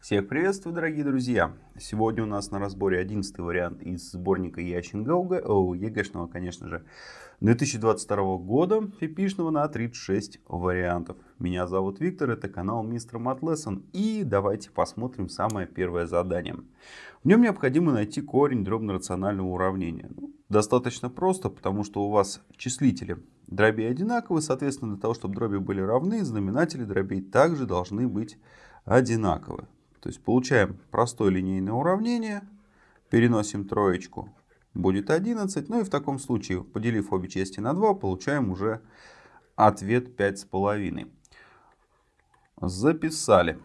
Всех приветствую, дорогие друзья! Сегодня у нас на разборе 11 вариант из сборника Ящин Гауга, о, ЕГЭшного, конечно же, 2022 года, фипишного на 36 вариантов. Меня зовут Виктор, это канал Мистер Матлессон, и давайте посмотрим самое первое задание. В нем необходимо найти корень дробно-рационального уравнения. Ну, достаточно просто, потому что у вас числители дробей одинаковы, соответственно, для того, чтобы дроби были равны, знаменатели дробей также должны быть одинаковы. То есть получаем простое линейное уравнение, переносим троечку, будет 11. Ну и в таком случае, поделив обе части на 2, получаем уже ответ 5,5. Записали.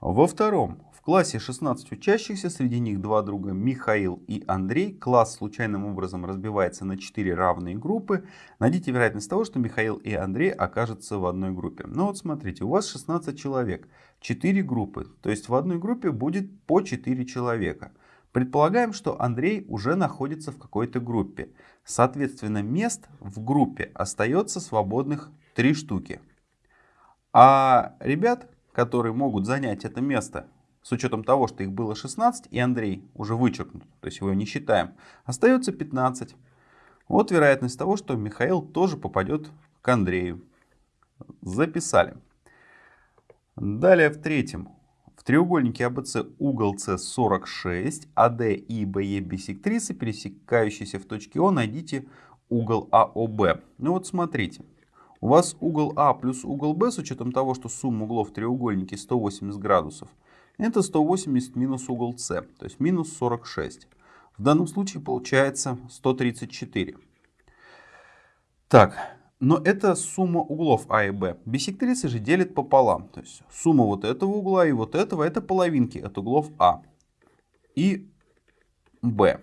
Во втором классе 16 учащихся, среди них два друга Михаил и Андрей. Класс случайным образом разбивается на 4 равные группы. Найдите вероятность того, что Михаил и Андрей окажутся в одной группе. Ну вот смотрите, у вас 16 человек, 4 группы. То есть в одной группе будет по 4 человека. Предполагаем, что Андрей уже находится в какой-то группе. Соответственно, мест в группе остается свободных 3 штуки. А ребят, которые могут занять это место, с учетом того, что их было 16, и Андрей уже вычеркнут, то есть его не считаем, остается 15. Вот вероятность того, что Михаил тоже попадет к Андрею. Записали. Далее в третьем. В треугольнике АБЦ угол С 46, АД и БЕ бисектрисы, пересекающиеся в точке О, найдите угол АОБ. Ну вот смотрите. У вас угол А плюс угол Б с учетом того, что сумма углов в треугольнике 180 градусов – это 180 минус угол С, то есть минус 46. В данном случае получается 134. Так, но это сумма углов А и Б. Бисектрисы же делят пополам. То есть сумма вот этого угла и вот этого это половинки от углов А и Б.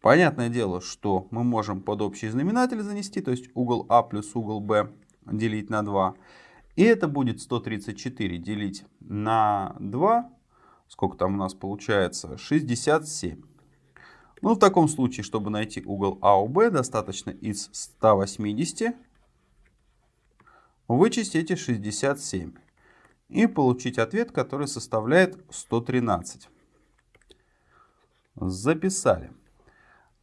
Понятное дело, что мы можем под общий знаменатель занести, то есть угол А плюс угол Б делить на 2. И это будет 134 делить на 2. Сколько там у нас получается? 67. Ну, в таком случае, чтобы найти угол АОБ, достаточно из 180 вычесть эти 67. И получить ответ, который составляет 113. Записали.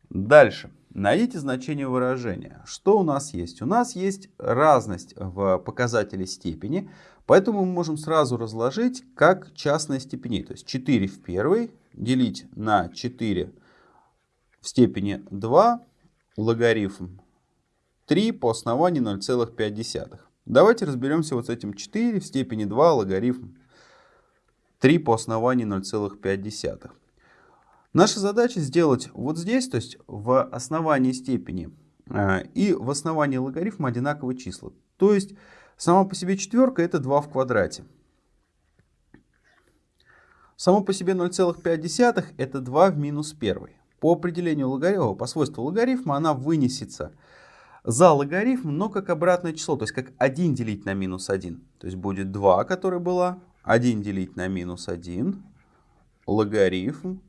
Дальше. Найдите значение выражения. Что у нас есть? У нас есть разность в показателе степени, поэтому мы можем сразу разложить как частные степени. То есть 4 в первой делить на 4 в степени 2 логарифм 3 по основанию 0,5. Давайте разберемся вот с этим 4 в степени 2 логарифм 3 по основанию 0,5. Наша задача сделать вот здесь, то есть в основании степени э, и в основании логарифма одинаковые числа. То есть сама по себе четверка это 2 в квадрате. Само по себе 0,5 это 2 в минус 1. По определению логарифма, по свойству логарифма, она вынесется за логарифм, но как обратное число, то есть как 1 делить на минус 1. То есть будет 2, которая была, 1 делить на минус 1, логарифм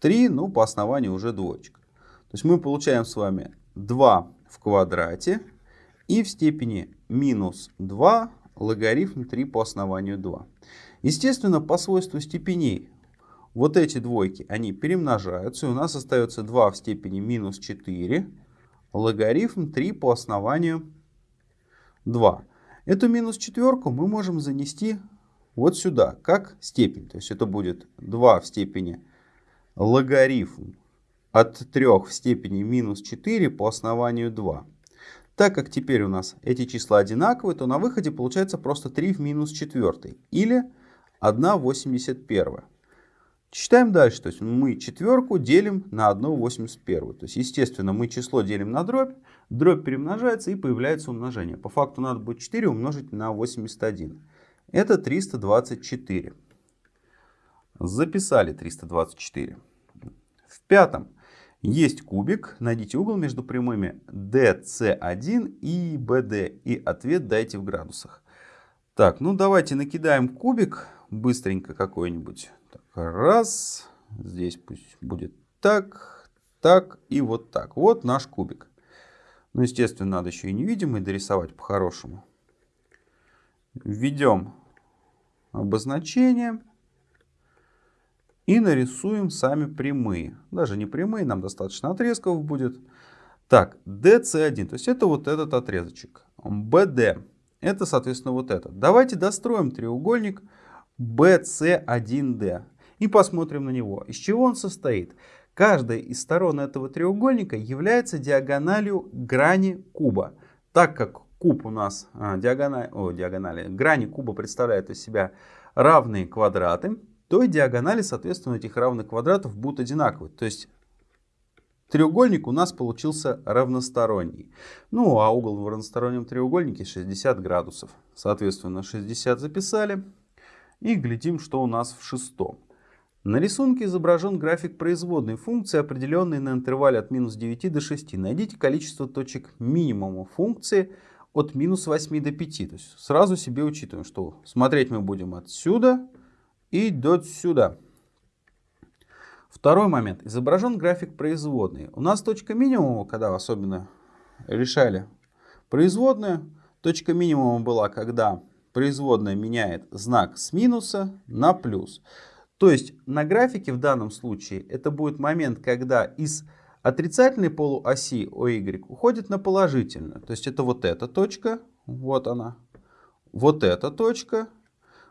3, ну, по основанию уже двоечка. То есть мы получаем с вами 2 в квадрате и в степени минус 2 логарифм 3 по основанию 2. Естественно, по свойству степеней вот эти двойки, они перемножаются, и у нас остается 2 в степени минус 4 логарифм 3 по основанию 2. Эту минус четверку мы можем занести вот сюда, как степень. То есть это будет 2 в степени логарифм от 3 в степени минус 4 по основанию 2. Так как теперь у нас эти числа одинаковые, то на выходе получается просто 3 в минус 4 или 1,81. Читаем дальше. То есть мы четверку делим на 1,81. То есть, естественно, мы число делим на дробь, дробь перемножается и появляется умножение. По факту надо будет 4 умножить на 81. Это 324. Записали 324. Пятом есть кубик. Найдите угол между прямыми DC1 и BD. И ответ дайте в градусах. Так, ну давайте накидаем кубик быстренько какой-нибудь. Раз. Здесь пусть будет так, так и вот так. Вот наш кубик. Ну, естественно, надо еще и невидимый дорисовать по-хорошему. Введем обозначение. И нарисуем сами прямые. Даже не прямые, нам достаточно отрезков будет. Так, DC1, то есть это вот этот отрезочек. BD, это соответственно вот этот. Давайте достроим треугольник BC1D и посмотрим на него. Из чего он состоит? Каждая из сторон этого треугольника является диагональю грани куба. Так как куб у нас, а, диагональ, о, диагонали, грани куба представляют из себя равные квадраты, то и диагонали, соответственно, этих равных квадратов будут одинаковые. То есть треугольник у нас получился равносторонний. Ну, а угол в равностороннем треугольнике 60 градусов. Соответственно, 60 записали. И глядим, что у нас в шестом. На рисунке изображен график производной функции, определенной на интервале от минус 9 до 6. Найдите количество точек минимума функции от минус 8 до 5. То есть сразу себе учитываем, что смотреть мы будем отсюда и до сюда. Второй момент. Изображен график производной. У нас точка минимума, когда особенно решали производную, точка минимума была, когда производная меняет знак с минуса на плюс. То есть на графике в данном случае это будет момент, когда из отрицательной полуоси OY уходит на положительную. То есть это вот эта точка, вот она, вот эта точка,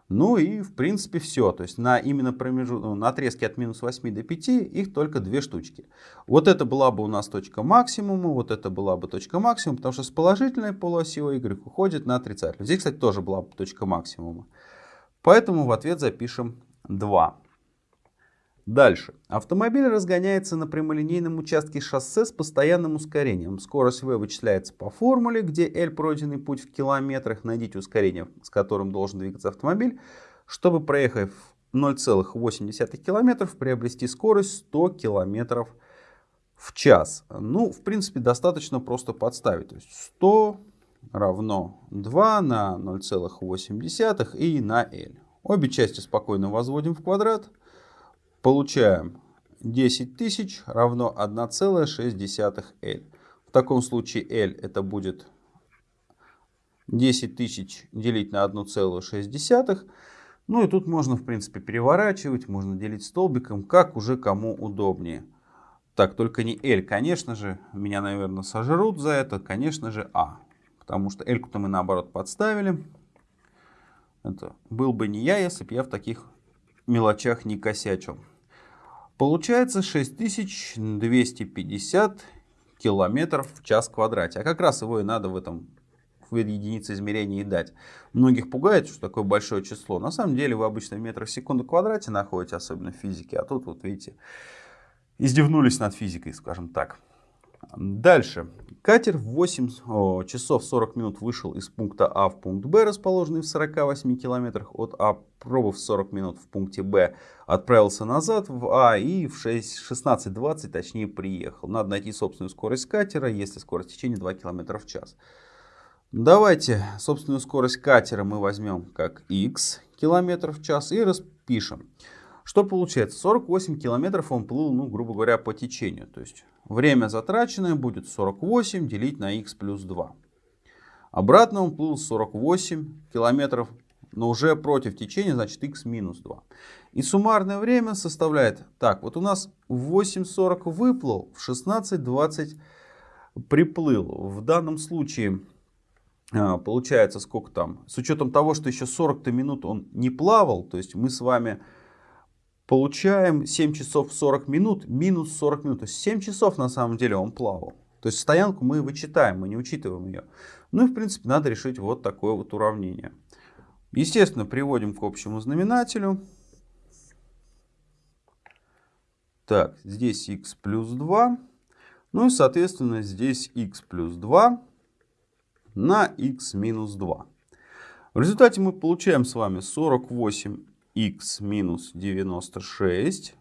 ну и в принципе все. То есть на именно промежут... Ну, на отрезке от минус 8 до 5 их только две штучки. Вот это была бы у нас точка максимума, вот это была бы точка максимума, потому что с положительной полуоси Y уходит на отрицательную. Здесь, кстати, тоже была бы точка максимума. Поэтому в ответ запишем 2. Дальше. Автомобиль разгоняется на прямолинейном участке шоссе с постоянным ускорением. Скорость v вычисляется по формуле, где L пройденный путь в километрах. Найдите ускорение, с которым должен двигаться автомобиль, чтобы, проехав 0,8 км, приобрести скорость 100 км в час. Ну, в принципе, достаточно просто подставить. То есть 100 равно 2 на 0,8 и на L. Обе части спокойно возводим в квадрат. Получаем 10 тысяч равно 1,6 L. В таком случае L это будет 10 тысяч делить на 1,6. Ну и тут можно, в принципе, переворачивать, можно делить столбиком, как уже кому удобнее. Так, только не L, конечно же, меня, наверное, сожрут за это, конечно же, А. Потому что L-ку-то мы, наоборот, подставили. Это был бы не я, если бы я в таких мелочах не косячил. Получается 6250 километров в час квадрате. А как раз его и надо в этом в единице измерения и дать. Многих пугает, что такое большое число. На самом деле вы обычно в метрах в секунду квадрате находите, особенно в физике. А тут вот видите, издевнулись над физикой, скажем так. Дальше. Катер в 8 часов 40 минут вышел из пункта А в пункт Б, расположенный в 48 километрах от А, пробыв 40 минут в пункте Б, отправился назад в А и в 16.20 точнее приехал. Надо найти собственную скорость катера, если скорость течения 2 км в час. Давайте собственную скорость катера мы возьмем как x км в час и распишем. Что получается? 48 километров он плыл, ну, грубо говоря, по течению. То есть время затраченное будет 48 делить на x плюс 2. Обратно он плыл 48 километров, но уже против течения, значит x минус 2. И суммарное время составляет, так, вот у нас в 8.40 выплыл, в 16.20 приплыл. В данном случае а, получается сколько там, с учетом того, что еще 40 минут он не плавал, то есть мы с вами получаем 7 часов 40 минут минус 40 минут. То есть 7 часов на самом деле он плавал. То есть стоянку мы вычитаем, мы не учитываем ее. Ну и в принципе надо решить вот такое вот уравнение. Естественно, приводим к общему знаменателю. Так, здесь x плюс 2. Ну и соответственно здесь x плюс 2 на x минус 2. В результате мы получаем с вами 48 x минус 96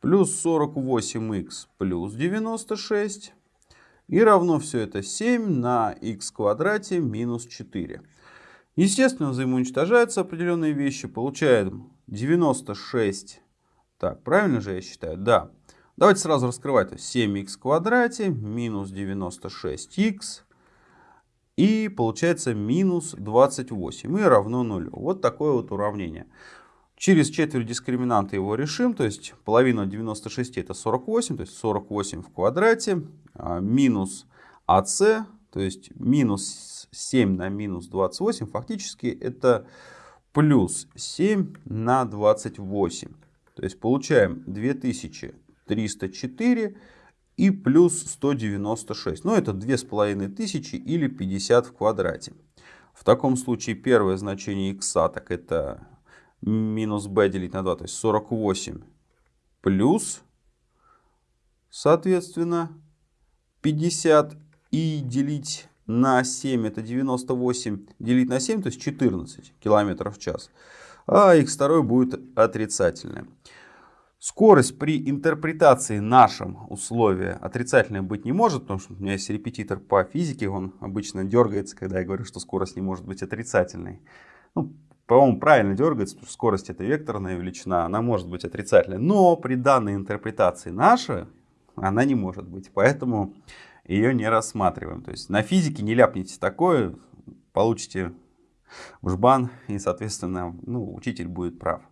плюс 48x плюс 96 и равно все это 7 на x квадрате минус 4. Естественно, взаимоуничтожаются определенные вещи. Получаем 96. Так, правильно же я считаю? Да. Давайте сразу раскрывать. 7х в квадрате минус 96х И получается минус 28 и равно нулю. Вот такое вот уравнение. Через четверть дискриминанта его решим, то есть половина 96 это 48, то есть 48 в квадрате, а, минус АС, то есть минус 7 на минус 28, фактически это плюс 7 на 28. То есть получаем 2304 и плюс 196. Ну это 2500 или 50 в квадрате. В таком случае первое значение x так это минус b делить на 2, то есть 48 плюс, соответственно, 50 и делить на 7 это 98 делить на 7, то есть 14 километров в час. А x2 будет отрицательное. Скорость при интерпретации нашим условия отрицательной быть не может, потому что у меня есть репетитор по физике, он обычно дергается, когда я говорю, что скорость не может быть отрицательной. Ну, по-моему, правильно дергается, потому что скорость это векторная величина, она может быть отрицательной. Но при данной интерпретации нашей, она не может быть, поэтому ее не рассматриваем. То есть на физике не ляпните такое, получите жбан и, соответственно, ну, учитель будет прав.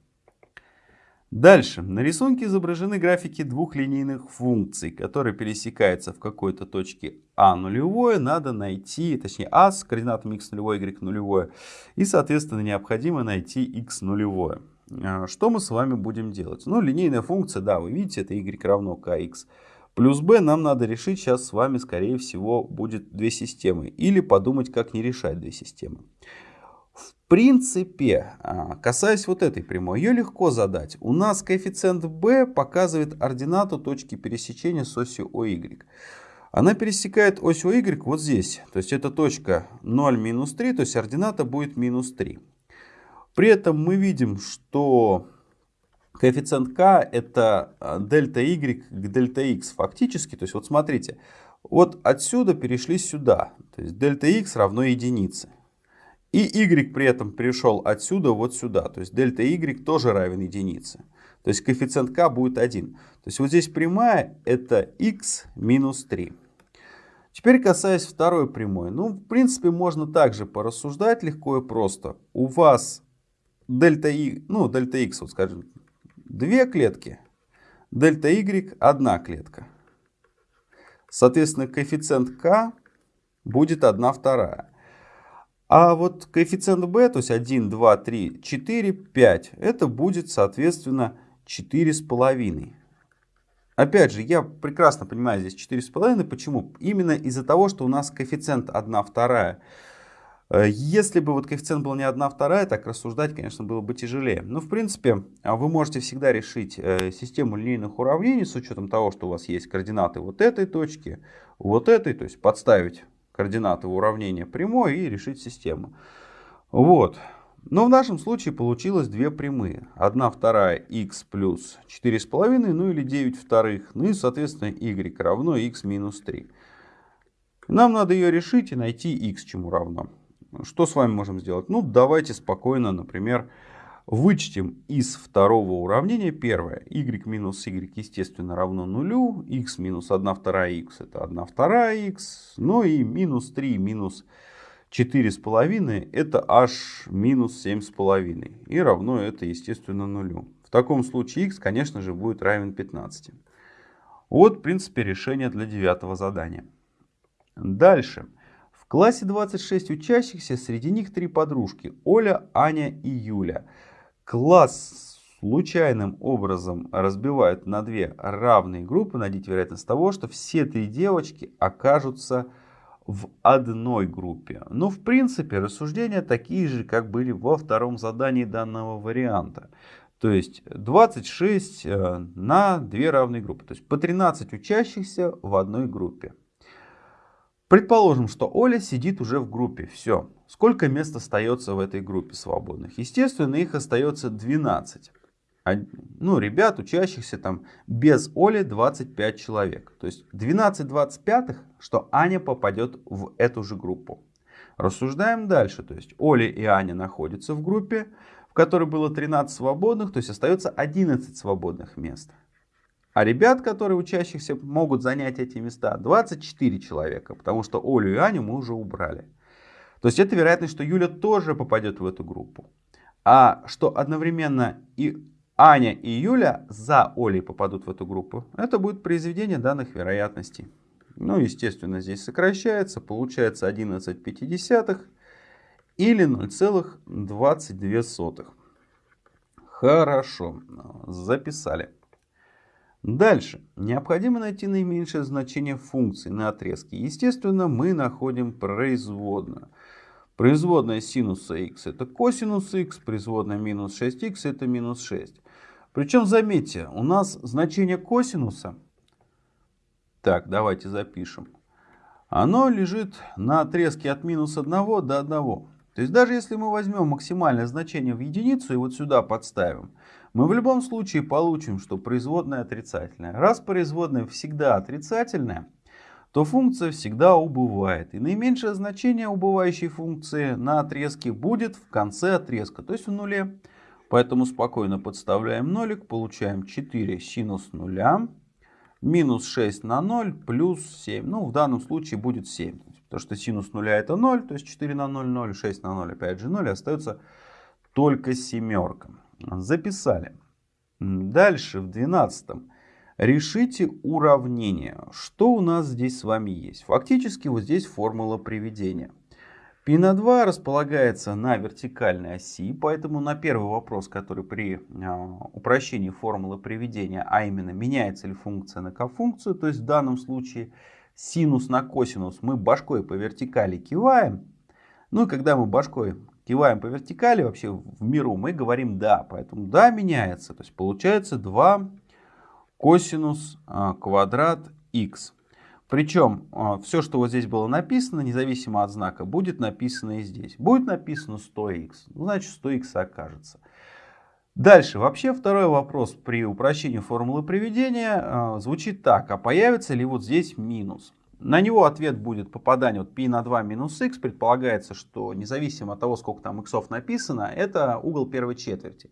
Дальше. На рисунке изображены графики двух линейных функций, которые пересекаются в какой-то точке А нулевое. Надо найти, точнее А с координатами x нулевое, y нулевое. И, соответственно, необходимо найти x нулевое. А, что мы с вами будем делать? Ну, линейная функция, да, вы видите, это y равно kx плюс b. Нам надо решить сейчас с вами, скорее всего, будет две системы. Или подумать, как не решать две системы принципе, а, касаясь вот этой прямой, ее легко задать. У нас коэффициент b показывает ординату точки пересечения с осью OY. Она пересекает ось OY вот здесь. То есть это точка 0, минус 3, то есть ордината будет минус 3. При этом мы видим, что коэффициент k это а, дельта y к дельта x фактически. То есть вот смотрите, вот отсюда перешли сюда. То есть дельта x равно единице. И y при этом пришел отсюда вот сюда. То есть дельта y тоже равен единице. То есть коэффициент k будет 1. То есть вот здесь прямая это x минус 3. Теперь касаясь второй прямой. Ну, в принципе, можно также порассуждать легко и просто. У вас дельта, y, ну, дельта x, вот скажем, две клетки. Дельта y одна клетка. Соответственно, коэффициент k будет 1 вторая. А вот коэффициент b, то есть 1, 2, 3, 4, 5, это будет, соответственно, 4,5. Опять же, я прекрасно понимаю здесь 4,5. Почему? Именно из-за того, что у нас коэффициент 1 вторая. Э, если бы вот коэффициент был не 1 вторая, так рассуждать, конечно, было бы тяжелее. Но, в принципе, а вы можете всегда решить э, систему линейных уравнений с учетом того, что у вас есть координаты вот этой точки, вот этой, то есть подставить координаты уравнения прямой и решить систему. Вот. Но в нашем случае получилось две прямые. Одна вторая x плюс 4,5, ну или 9 вторых. Ну и, соответственно, y равно x минус 3. Нам надо ее решить и найти x чему равно. Что с вами можем сделать? Ну, давайте спокойно, например, Вычтем из второго уравнения первое. y минус y, естественно, равно нулю. x минус 1 вторая x это 1 вторая x. Ну и минус 3 минус 4,5 это аж минус 7,5. И равно это, естественно, нулю. В таком случае x, конечно же, будет равен 15. Вот, в принципе, решение для девятого задания. Дальше. В классе 26 учащихся, среди них три подружки. Оля, Аня и Юля класс случайным образом разбивают на две равные группы, найдите вероятность того, что все три девочки окажутся в одной группе. Но в принципе рассуждения такие же, как были во втором задании данного варианта. То есть 26 э, на две равные группы. То есть по 13 учащихся в одной группе. Предположим, что Оля сидит уже в группе. Все. Сколько мест остается в этой группе свободных? Естественно, их остается 12. Ну, ребят, учащихся там без Оли 25 человек. То есть 12 25, что Аня попадет в эту же группу. Рассуждаем дальше. То есть Оля и Аня находятся в группе, в которой было 13 свободных, то есть остается 11 свободных мест. А ребят, которые учащихся могут занять эти места, 24 человека, потому что Олю и Аню мы уже убрали. То есть это вероятность, что Юля тоже попадет в эту группу. А что одновременно и Аня и Юля за Олей попадут в эту группу, это будет произведение данных вероятностей. Ну, естественно, здесь сокращается, получается 11,5 или 0,22. Хорошо, записали. Дальше. Необходимо найти наименьшее значение функции на отрезке. Естественно, мы находим производную. Производная синуса x это косинус x, производная минус 6x это минус 6. Причем, заметьте, у нас значение косинуса, так, давайте запишем, оно лежит на отрезке от минус 1 до 1. То есть даже если мы возьмем максимальное значение в единицу и вот сюда подставим, мы в любом случае получим, что производная отрицательная. Раз производная всегда отрицательная, то функция всегда убывает. И наименьшее значение убывающей функции на отрезке будет в конце отрезка, то есть в нуле. Поэтому спокойно подставляем нолик, получаем 4 синус нуля, минус 6 на 0, плюс 7. Ну, в данном случае будет 7. Потому что синус нуля это 0, то есть 4 на 0, 0, 6 на 0, опять же 0. Остается только семерка. Записали. Дальше в 12. Решите уравнение. Что у нас здесь с вами есть? Фактически вот здесь формула приведения. Π на 2 располагается на вертикальной оси, поэтому на первый вопрос, который при а, упрощении формулы приведения, а именно меняется ли функция на кофункцию, то есть в данном случае синус на косинус мы башкой по вертикали киваем. Ну и когда мы башкой киваем по вертикали вообще в миру, мы говорим да. Поэтому да меняется. То есть получается 2 косинус а, квадрат х. Причем а, все, что вот здесь было написано, независимо от знака, будет написано и здесь. Будет написано 100х, ну, значит 100х окажется. Дальше, вообще второй вопрос при упрощении формулы приведения а, звучит так. А появится ли вот здесь минус? На него ответ будет попадание вот π на 2 минус x. Предполагается, что независимо от того, сколько там иксов написано, это угол первой четверти.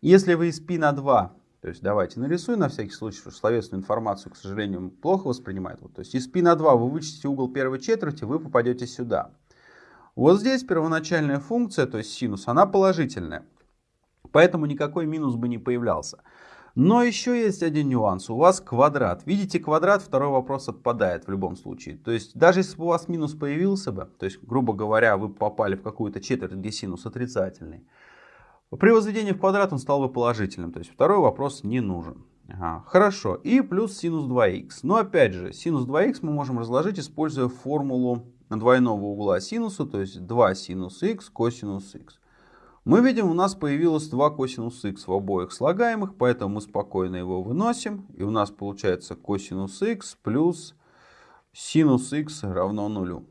Если вы из π на 2, то есть давайте нарисуем на всякий случай, потому что словесную информацию, к сожалению, плохо воспринимает. Вот, то есть из π на 2 вы вычтите угол первой четверти, вы попадете сюда. Вот здесь первоначальная функция, то есть синус, она положительная. Поэтому никакой минус бы не появлялся. Но еще есть один нюанс. У вас квадрат. Видите квадрат, второй вопрос отпадает в любом случае. То есть даже если бы у вас минус появился бы, то есть грубо говоря, вы попали в какую-то четверть, где синус отрицательный, при возведении в квадрат он стал бы положительным. То есть второй вопрос не нужен. Ага, хорошо. И плюс синус 2х. Но опять же, синус 2х мы можем разложить, используя формулу двойного угла синуса, то есть 2 синус х косинус х. Мы видим, у нас появилось 2 косинус х в обоих слагаемых, поэтому мы спокойно его выносим. И у нас получается косинус х плюс синус х равно нулю.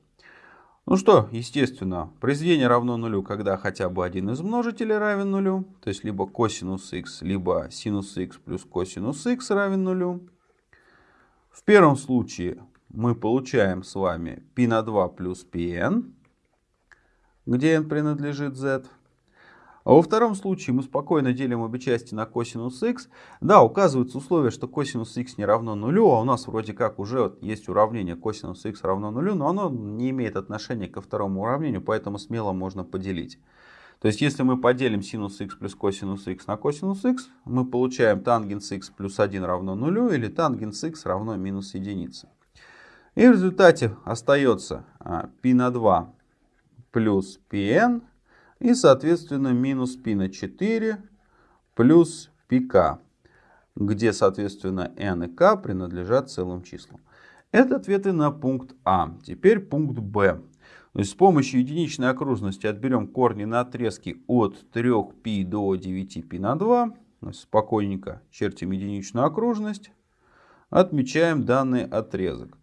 Ну что, естественно, произведение равно нулю, когда хотя бы один из множителей равен нулю. То есть либо косинус х, либо синус х плюс косинус х равен нулю. В первом случае мы получаем с вами π на 2 плюс πn, где n принадлежит z. А во втором случае мы спокойно делим обе части на косинус х. Да, указывается условие, что косинус х не равно нулю, а у нас вроде как уже есть уравнение косинус х равно нулю, но оно не имеет отношения ко второму уравнению, поэтому смело можно поделить. То есть если мы поделим синус х плюс косинус х на косинус х, мы получаем тангенс х плюс 1 равно нулю или тангенс х равно минус единице. И в результате остается π а, на 2 плюс pn и, соответственно, минус π на 4 плюс πk, где, соответственно, n и k принадлежат целым числам. Это ответы на пункт А. Теперь пункт Б. То есть с помощью единичной окружности отберем корни на отрезке от 3π до 9π на 2. Спокойненько чертим единичную окружность. Отмечаем данный отрезок.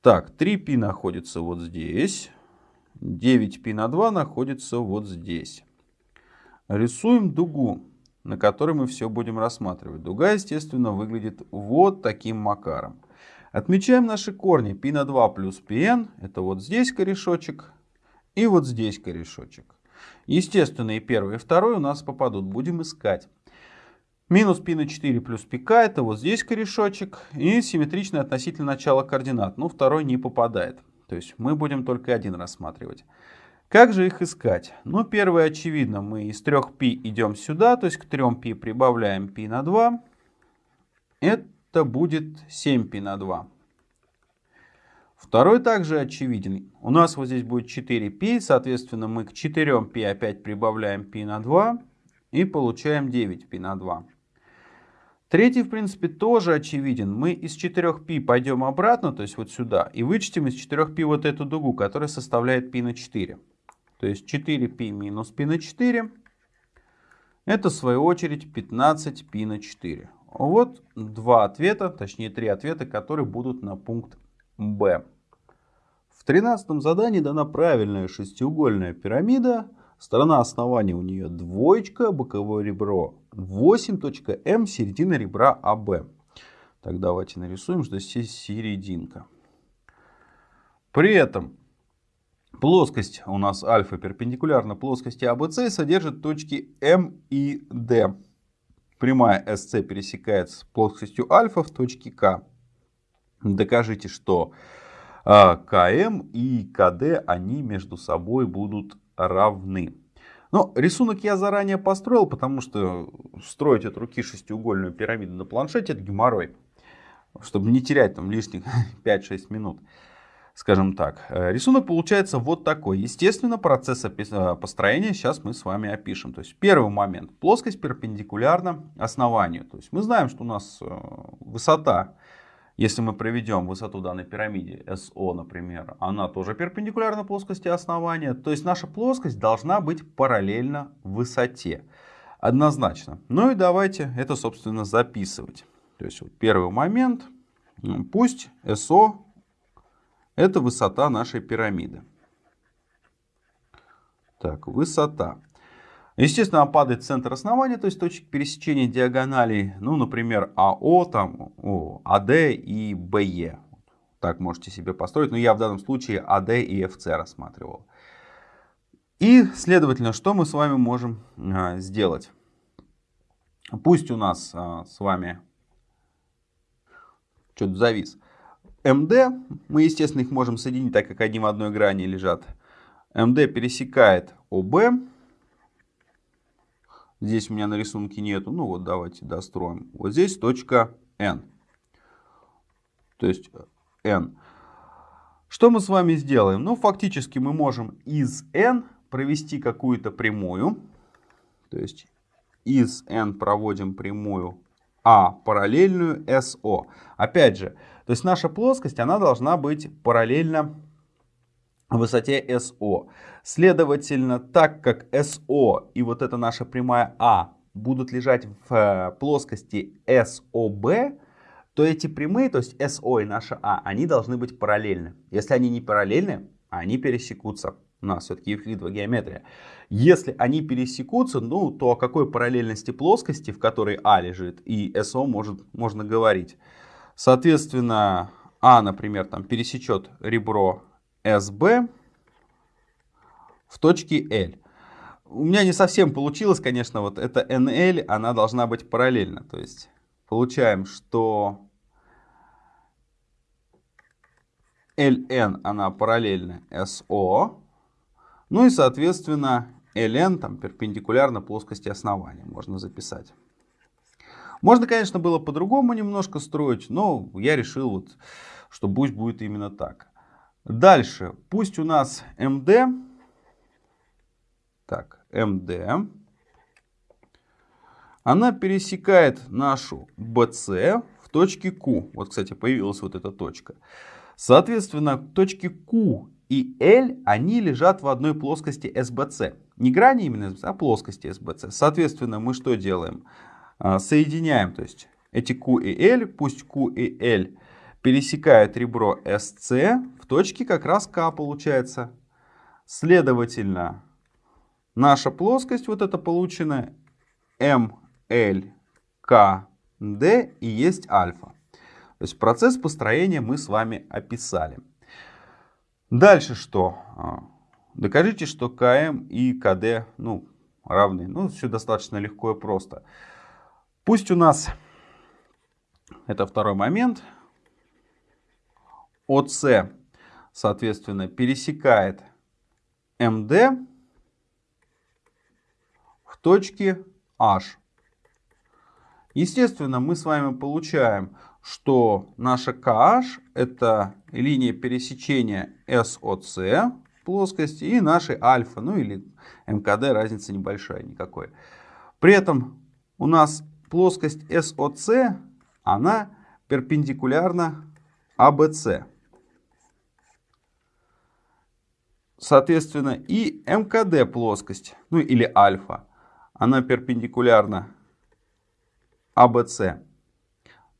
Так, 3π находится вот здесь. 9π на 2 находится вот здесь. Рисуем дугу, на которой мы все будем рассматривать. Дуга, естественно, выглядит вот таким макаром. Отмечаем наши корни. π на 2 плюс πn. Это вот здесь корешочек и вот здесь корешочек. Естественно, и первый, и второй у нас попадут. Будем искать. Минус π на 4 плюс пк это вот здесь корешочек. И симметрично относительно начала координат. Ну, второй не попадает. То есть мы будем только один рассматривать. Как же их искать? Ну, первое очевидно. Мы из 3π идем сюда, то есть к 3π прибавляем π на 2. Это будет 7π на 2. Второй также очевиден. У нас вот здесь будет 4π, соответственно, мы к 4π опять прибавляем π на 2 и получаем 9π на 2. Третий, в принципе, тоже очевиден. Мы из 4π пойдем обратно, то есть вот сюда, и вычтем из 4π вот эту дугу, которая составляет π на 4. То есть 4π минус π на 4, это в свою очередь 15π на 4. Вот два ответа, точнее три ответа, которые будут на пункт Б. В тринадцатом задании дана правильная шестиугольная пирамида. Сторона основания у нее двоечка, боковое ребро 8.М, середина ребра АБ. Так, давайте нарисуем, что здесь серединка. При этом плоскость у нас альфа перпендикулярна плоскости АБС и содержит точки М и Д. Прямая SC пересекается с плоскостью альфа в точке К. Докажите, что а, КМ и КД, они между собой будут равны. Но рисунок я заранее построил, потому что строить от руки шестиугольную пирамиду на планшете это геморрой. Чтобы не терять там лишних 5-6 минут. Скажем так. Э, рисунок получается вот такой. Естественно, процесс э, построения сейчас мы с вами опишем. То есть первый момент. Плоскость перпендикулярна основанию. То есть мы знаем, что у нас э, высота если мы проведем высоту данной пирамиде SO, например, она тоже перпендикулярна плоскости основания. То есть наша плоскость должна быть параллельна высоте. Однозначно. Ну и давайте это, собственно, записывать. То есть вот первый момент. Пусть SO это высота нашей пирамиды. Так, высота. Естественно, падает центр основания, то есть точек пересечения диагоналей, ну, например, АО, там, о, АД и БЕ. Так можете себе построить, но я в данном случае АД и ФЦ рассматривал. И, следовательно, что мы с вами можем а, сделать? Пусть у нас а, с вами что-то завис. МД, мы, естественно, их можем соединить, так как они в одной грани лежат. МД пересекает ОБ. Здесь у меня на рисунке нету. Ну вот давайте достроим. Вот здесь точка N. То есть N. Что мы с вами сделаем? Ну, фактически мы можем из N провести какую-то прямую. То есть из N проводим прямую А параллельную SO. Опять же, то есть наша плоскость, она должна быть параллельна высоте SO. Следовательно, так как SO и вот эта наша прямая А будут лежать в э, плоскости SOB, то эти прямые, то есть SO и наша А, они должны быть параллельны. Если они не параллельны, они пересекутся. У нас все-таки евклидовая геометрия. Если они пересекутся, ну, то о какой параллельности плоскости, в которой А лежит, и SO может, можно говорить. Соответственно, А, например, там пересечет ребро SB в точке L. У меня не совсем получилось, конечно, вот эта NL, она должна быть параллельна. То есть получаем, что LN, она параллельна SO. Ну и, соответственно, LN там перпендикулярно плоскости основания можно записать. Можно, конечно, было по-другому немножко строить, но я решил, вот, что пусть будет именно так. Дальше, пусть у нас МД, так, МД, она пересекает нашу BC в точке Q. Вот, кстати, появилась вот эта точка. Соответственно, точки Q и L, они лежат в одной плоскости SBC. Не грани именно, а плоскости SBC. Соответственно, мы что делаем? А, соединяем, то есть эти Q и L, пусть Q и L пересекают ребро SC точке как раз К получается. Следовательно, наша плоскость, вот это полученная, MLKD и есть альфа. То есть процесс построения мы с вами описали. Дальше что? А, докажите, что КМ и КД ну, равны. Ну, все достаточно легко и просто. Пусть у нас, это второй момент, ОС, соответственно, пересекает МД в точке H. Естественно, мы с вами получаем, что наша KH это линия пересечения SOC плоскости и нашей альфа, ну или МКД, разница небольшая никакой. При этом у нас плоскость SOC, она перпендикулярна ABC. Соответственно, и МКД плоскость, ну или альфа, она перпендикулярна ABC.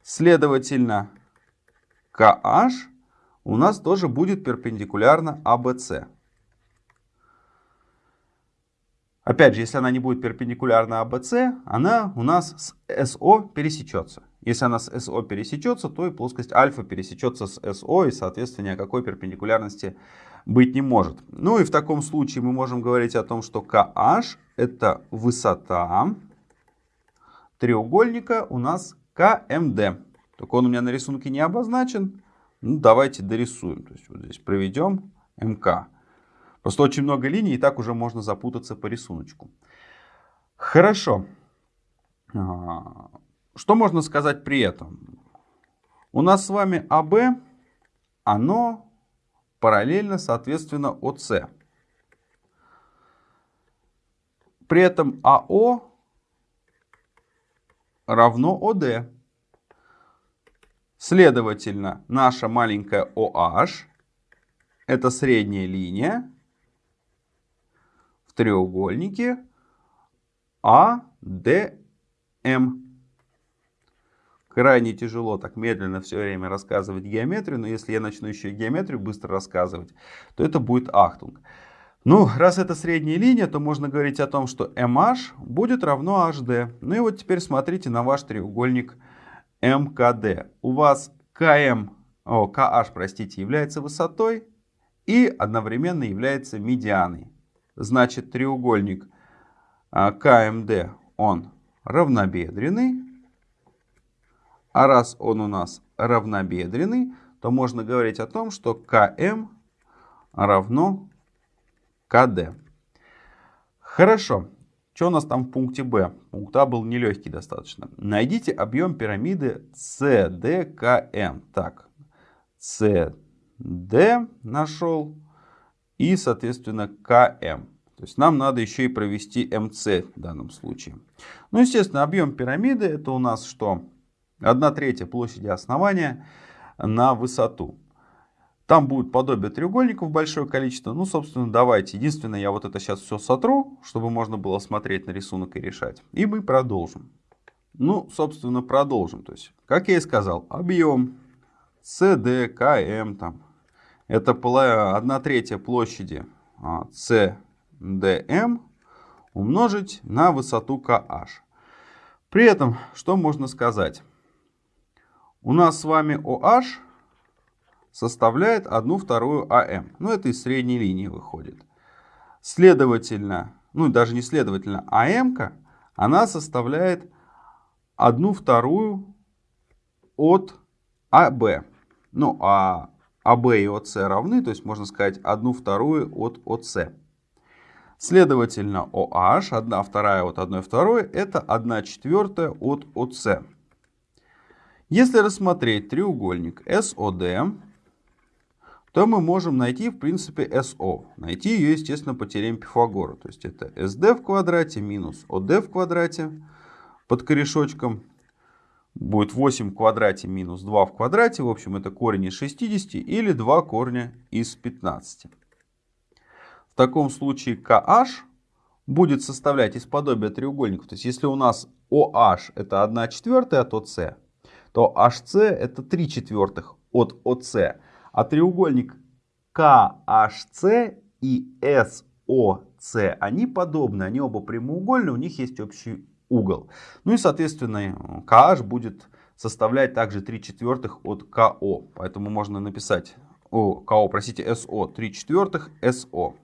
Следовательно, KH у нас тоже будет перпендикулярна ABC. Опять же, если она не будет перпендикулярна ABC, она у нас с SO пересечется. Если она с SO пересечется, то и плоскость альфа пересечется с SO, и, соответственно, ни о какой перпендикулярности быть не может. Ну и в таком случае мы можем говорить о том, что KH это высота треугольника у нас КМД. Только он у меня на рисунке не обозначен. Ну, давайте дорисуем. То есть вот здесь проведем МК. Просто очень много линий, и так уже можно запутаться по рисунку. Хорошо. А, что можно сказать при этом? У нас с вами АБ, оно параллельно, соответственно, ОС. При этом АО равно ОД. Следовательно, наша маленькая OH это средняя линия в треугольнике ADM. Крайне тяжело так медленно все время рассказывать геометрию, но если я начну еще и геометрию быстро рассказывать, то это будет ахтунг. Ну, раз это средняя линия, то можно говорить о том, что MH будет равно HD. Ну и вот теперь смотрите на ваш треугольник МКД. У вас КМ, о, KH, простите, является высотой и одновременно является медианой. Значит, треугольник а, КМД, он равнобедренный. А раз он у нас равнобедренный, то можно говорить о том, что КМ равно КД. Хорошо. Что у нас там в пункте Б? Пункт А был нелегкий достаточно. Найдите объем пирамиды CDKM. Так, CD нашел и, соответственно, КМ. То есть нам надо еще и провести МС в данном случае. Ну, естественно, объем пирамиды это у нас что? 1 третья площади основания на высоту. Там будет подобие треугольников большое количество. Ну, собственно, давайте. Единственное, я вот это сейчас все сотру, чтобы можно было смотреть на рисунок и решать. И мы продолжим. Ну, собственно, продолжим. То есть, как я и сказал, объем CD, KM, там, это 1 третья площади CDM а, умножить на высоту KH. При этом, что можно сказать? У нас с вами OH составляет 1 вторую АМ. Ну, это из средней линии выходит. Следовательно, ну, даже не следовательно, АМ, она составляет 1 вторую от АБ. Ну, а АБ и ОС равны, то есть можно сказать 1 вторую от ОС. Следовательно, OH, 1 вторая от 1 второй, это 1 четвертая от ОС. Если рассмотреть треугольник SOD, то мы можем найти, в принципе, SO. Найти ее, естественно, по теореме Пифагора. То есть это SD в квадрате минус OD в квадрате под корешочком. Будет 8 в квадрате минус 2 в квадрате. В общем, это корень из 60 или 2 корня из 15. В таком случае KH будет составлять из подобия треугольников. То есть если у нас OH это 1 четвертая от OC, то HC это 3 четвертых от OC. А треугольник KHC и SOC, они подобны, они оба прямоугольные, у них есть общий угол. Ну и, соответственно, KH будет составлять также 3 четвертых от КО. Поэтому можно написать, о, КО, простите, СО, 3 четвертых СО.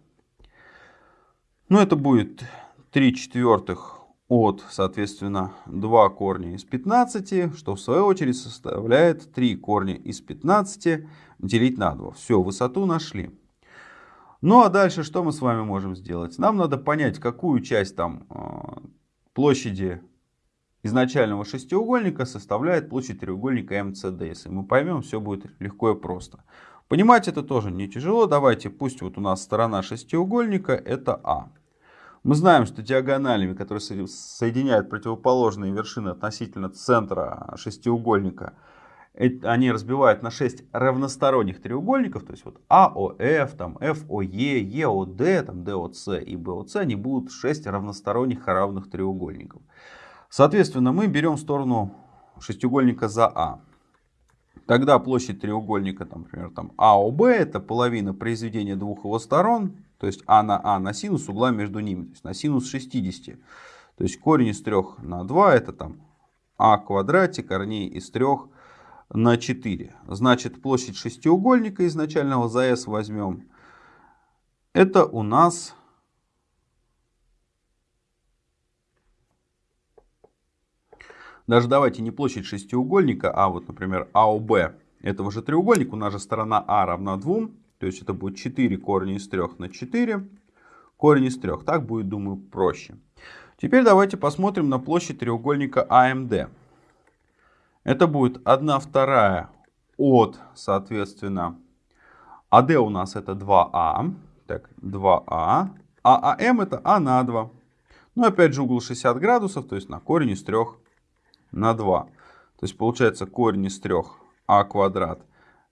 Ну это будет 3 четвертых от, соответственно, 2 корня из 15, что в свою очередь составляет 3 корня из 15 делить на 2. Все, высоту нашли. Ну а дальше что мы с вами можем сделать? Нам надо понять, какую часть там э, площади изначального шестиугольника составляет площадь треугольника МЦД. Если мы поймем, все будет легко и просто. Понимать это тоже не тяжело. Давайте, пусть вот у нас сторона шестиугольника это А. Мы знаем, что диагоналями, которые соединяют противоположные вершины относительно центра шестиугольника, они разбивают на 6 равносторонних треугольников, то есть вот АОФ, там ФОЕ, ЕОД, там ДОЦ и БОЦ, они будут 6 равносторонних равных треугольников. Соответственно, мы берем сторону шестиугольника за А. Тогда площадь треугольника, там, например, там АОБ, это половина произведения двух его сторон, то есть А на А на синус угла между ними, то есть на синус 60. То есть корень из 3 на 2 это там А квадрате, корней из 3 на 4. Значит, площадь шестиугольника изначального за S возьмем. Это у нас даже давайте не площадь шестиугольника, а вот, например, АОБ этого же треугольника. У нас же сторона А равна 2. То есть это будет 4 корня из 3 на 4. Корень из 3. Так будет, думаю, проще. Теперь давайте посмотрим на площадь треугольника АМД. Это будет 1 вторая от, соответственно, АД у нас это 2А. Так, 2А. А АМ это А на 2. Ну, опять же, угол 60 градусов, то есть на корень из 3 на 2. То есть получается корень из 3 А квадрат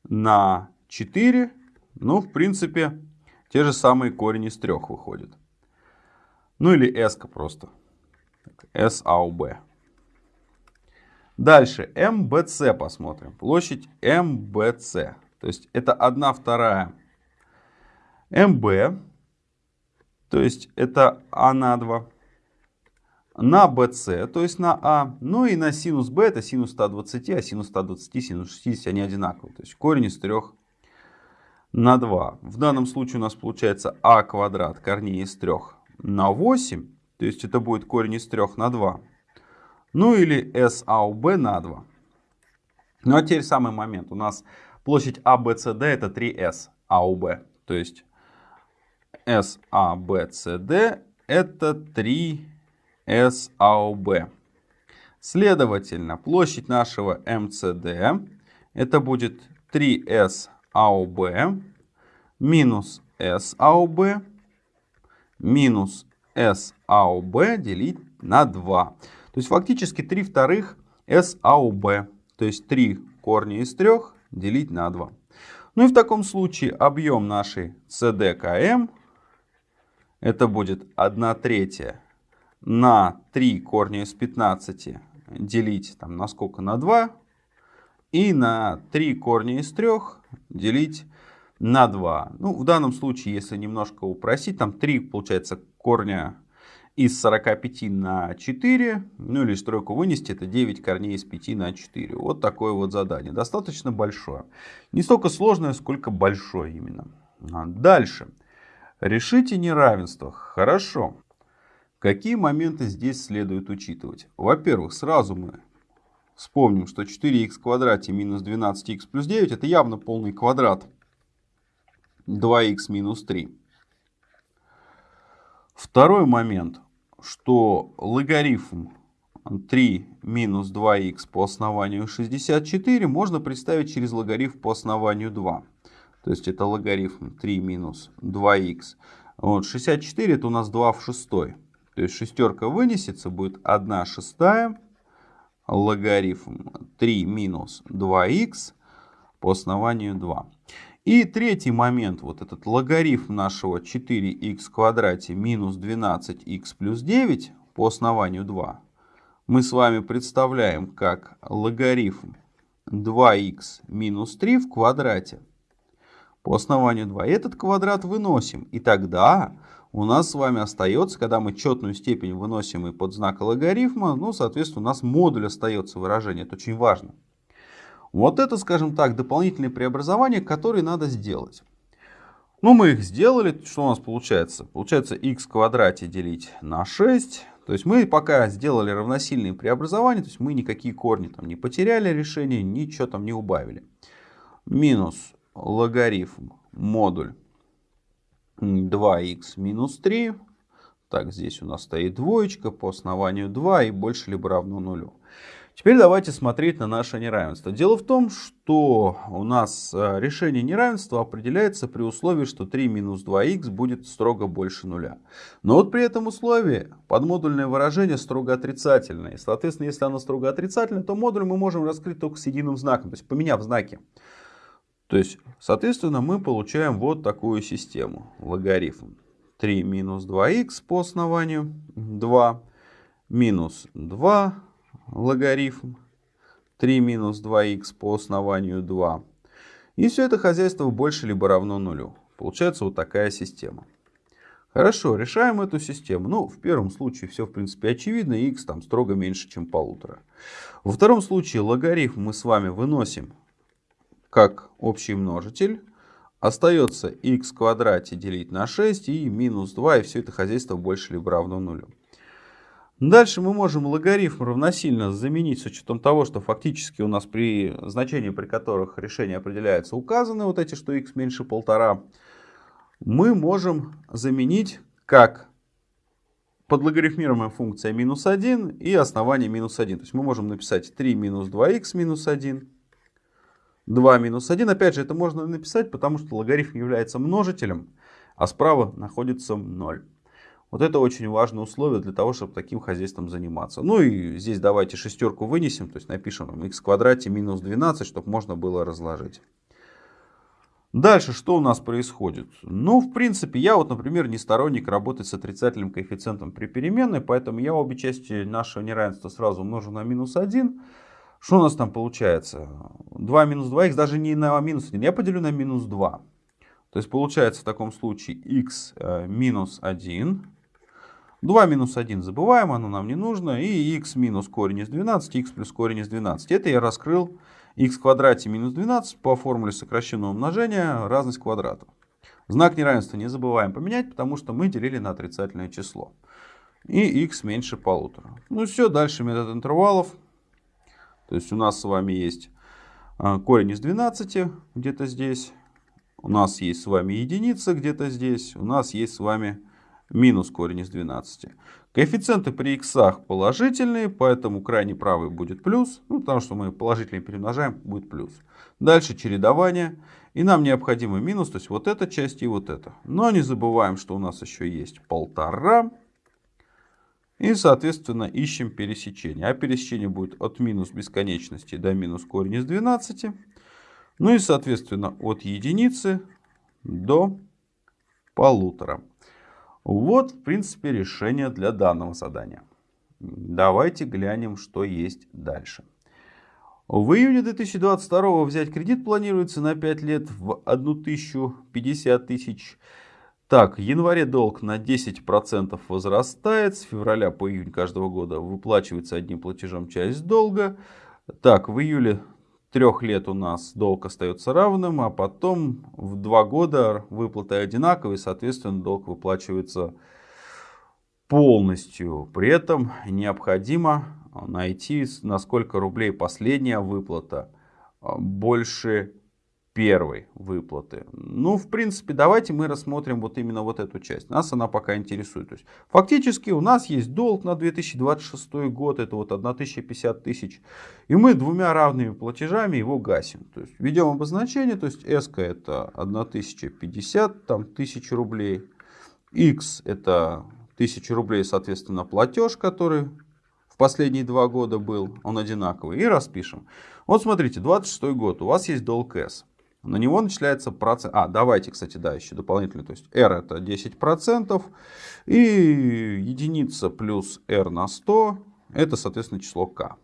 на 4. Ну, в принципе, те же самые корень из 3 выходит. Ну или S просто. S А Б. Дальше МБЦ посмотрим. Площадь МБЦ. То есть это 1 вторая МБ. То есть это А на 2. На БЦ, то есть на А. Ну и на синус Б это синус 120, а синус 120, синус 60 они одинаковые. То есть корень из 3 на 2. В данном случае у нас получается А квадрат корней из 3 на 8. То есть это будет корень из 3 на 2. Ну или SAUB на 2. Ну а теперь самый момент. У нас площадь ABCD это 3S AUB. То есть SABCD это 3S AUB. Следовательно, площадь нашего МЦД это будет 3S AUB минус AUB минус AUB делить на 2. То есть фактически 3 вторых SAUB. То есть 3 корня из 3 делить на 2. Ну и в таком случае объем нашей CDKM это будет 1 третья на 3 корня из 15 делить там, на сколько? На 2. И на 3 корня из 3 делить на 2. Ну, в данном случае, если немножко упростить, там 3 получается корня из 45 на 4, ну или стройку вынести, это 9 корней из 5 на 4. Вот такое вот задание. Достаточно большое. Не столько сложное, сколько большое именно. А дальше. Решите неравенство. Хорошо. Какие моменты здесь следует учитывать? Во-первых, сразу мы вспомним, что 4х в квадрате минус 12х плюс 9 это явно полный квадрат 2х минус 3. Второй момент, что логарифм 3 минус 2х по основанию 64 можно представить через логарифм по основанию 2. То есть это логарифм 3 минус 2х. Вот, 64 это у нас 2 в 6. То есть шестерка вынесется, будет 1 шестая логарифм 3 минус 2х по основанию 2. И третий момент, вот этот логарифм нашего 4х в квадрате минус 12х плюс 9 по основанию 2, мы с вами представляем как логарифм 2х минус 3 в квадрате по основанию 2. Этот квадрат выносим. И тогда у нас с вами остается, когда мы четную степень выносим и под знак логарифма, ну, соответственно, у нас модуль остается выражение. Это очень важно. Вот это, скажем так, дополнительные преобразования, которые надо сделать. Ну, мы их сделали. Что у нас получается? Получается x в квадрате делить на 6. То есть мы пока сделали равносильные преобразования, то есть мы никакие корни там не потеряли решение, ничего там не убавили. Минус логарифм модуль 2х минус 3. Так, здесь у нас стоит двоечка по основанию 2 и больше либо равно нулю. Теперь давайте смотреть на наше неравенство. Дело в том, что у нас э, решение неравенства определяется при условии, что 3 минус 2х будет строго больше нуля. Но вот при этом условии подмодульное выражение строго отрицательное. И, соответственно, если оно строго отрицательное, то модуль мы можем раскрыть только с единым знаком, то есть поменяв знаки. То есть, соответственно, мы получаем вот такую систему. Логарифм 3 минус 2х по основанию 2 минус 2 логарифм 3 минус 2х по основанию 2. И все это хозяйство больше либо равно нулю. Получается вот такая система. Хорошо, решаем эту систему. Ну, в первом случае все, в принципе, очевидно. x там строго меньше, чем полутора. Во втором случае логарифм мы с вами выносим как общий множитель. Остается x в квадрате делить на 6 и минус 2. И все это хозяйство больше либо равно нулю. Дальше мы можем логарифм равносильно заменить с учетом того, что фактически у нас при значении, при которых решение определяется, указаны вот эти, что x меньше полтора. Мы можем заменить как подлогарифмируемая функция минус 1 и основание минус 1. То есть мы можем написать 3 минус 2х минус 1, 2 минус 1. Опять же, это можно написать, потому что логарифм является множителем, а справа находится 0. Вот это очень важное условие для того, чтобы таким хозяйством заниматься. Ну и здесь давайте шестерку вынесем, то есть напишем x в квадрате минус 12, чтобы можно было разложить. Дальше что у нас происходит? Ну, в принципе, я вот, например, не сторонник работать с отрицательным коэффициентом при переменной, поэтому я обе части нашего неравенства сразу умножу на минус 1. Что у нас там получается? 2 минус 2х даже не на минус 1, я поделю на минус 2. То есть получается в таком случае x э, минус 1 2 минус 1 забываем, оно нам не нужно. И x минус корень из 12, x плюс корень из 12. Это я раскрыл x в квадрате минус 12 по формуле сокращенного умножения разность квадратов. Знак неравенства не забываем поменять, потому что мы делили на отрицательное число. И x меньше полутора. Ну все, дальше метод интервалов. То есть у нас с вами есть а, корень из 12 где-то здесь. У нас есть с вами единица где-то здесь. У нас есть с вами минус корень из 12. Коэффициенты при х положительные, поэтому крайний правый будет плюс. Ну, потому что мы положительные перемножаем, будет плюс. Дальше чередование. И нам необходимо минус, то есть вот эта часть и вот эта. Но не забываем, что у нас еще есть полтора. И, соответственно, ищем пересечение. А пересечение будет от минус бесконечности до минус корень из 12. Ну и, соответственно, от единицы до полутора. Вот, в принципе, решение для данного задания. Давайте глянем, что есть дальше. В июне 2022 взять кредит планируется на 5 лет в 1050 тысяч. Так, в январе долг на 10% возрастает. С февраля по июнь каждого года выплачивается одним платежом часть долга. Так, в июле трех лет у нас долг остается равным, а потом в два года выплаты одинаковые, соответственно, долг выплачивается полностью. При этом необходимо найти, на сколько рублей последняя выплата больше первой выплаты. Ну, в принципе, давайте мы рассмотрим вот именно вот эту часть. Нас она пока интересует. То есть, фактически у нас есть долг на 2026 год, это вот 1050 тысяч. И мы двумя равными платежами его гасим. То есть, ведем обозначение, то есть S это 1050, там 1000 рублей. X это 1000 рублей, соответственно, платеж, который в последние два года был, он одинаковый. И распишем. Вот смотрите, 26 год, у вас есть долг S. На него начисляется процент. А, давайте, кстати, да, еще дополнительно. То есть R это 10%. И единица плюс R на 100 это, соответственно, число K.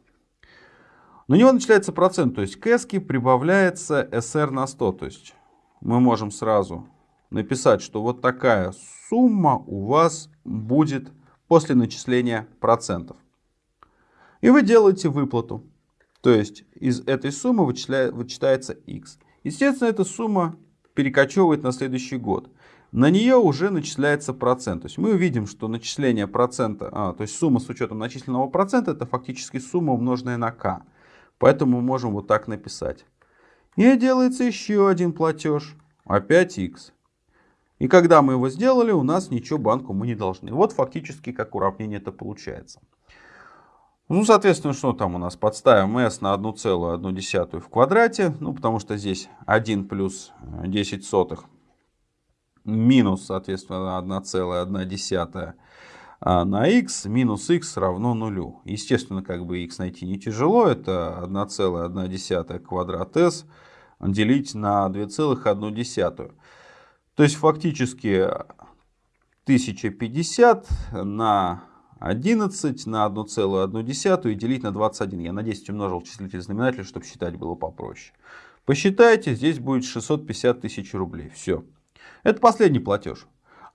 На него начисляется процент. То есть к S прибавляется SR на 100. То есть мы можем сразу написать, что вот такая сумма у вас будет после начисления процентов. И вы делаете выплату. То есть из этой суммы вычитается x. Естественно, эта сумма перекочевывает на следующий год. На нее уже начисляется процент. То есть мы увидим, что начисление процента, а, то есть сумма с учетом начисленного процента, это фактически сумма умноженная на k. Поэтому мы можем вот так написать. И делается еще один платеж, опять x. И когда мы его сделали, у нас ничего банку мы не должны. Вот фактически как уравнение это получается. Ну, соответственно, что там у нас? Подставим s на 1,1 в квадрате. Ну, потому что здесь 1 плюс 10 сотых минус, соответственно, 1,1 а на x минус x равно нулю. Естественно, как бы x найти не тяжело. Это 1,1 квадрат s делить на 2,1. То есть фактически 1050 на 11 на 1,1 и делить на 21. Я на 10 умножил числитель знаменатель, чтобы считать было попроще. Посчитайте, здесь будет 650 тысяч рублей. Все. Это последний платеж.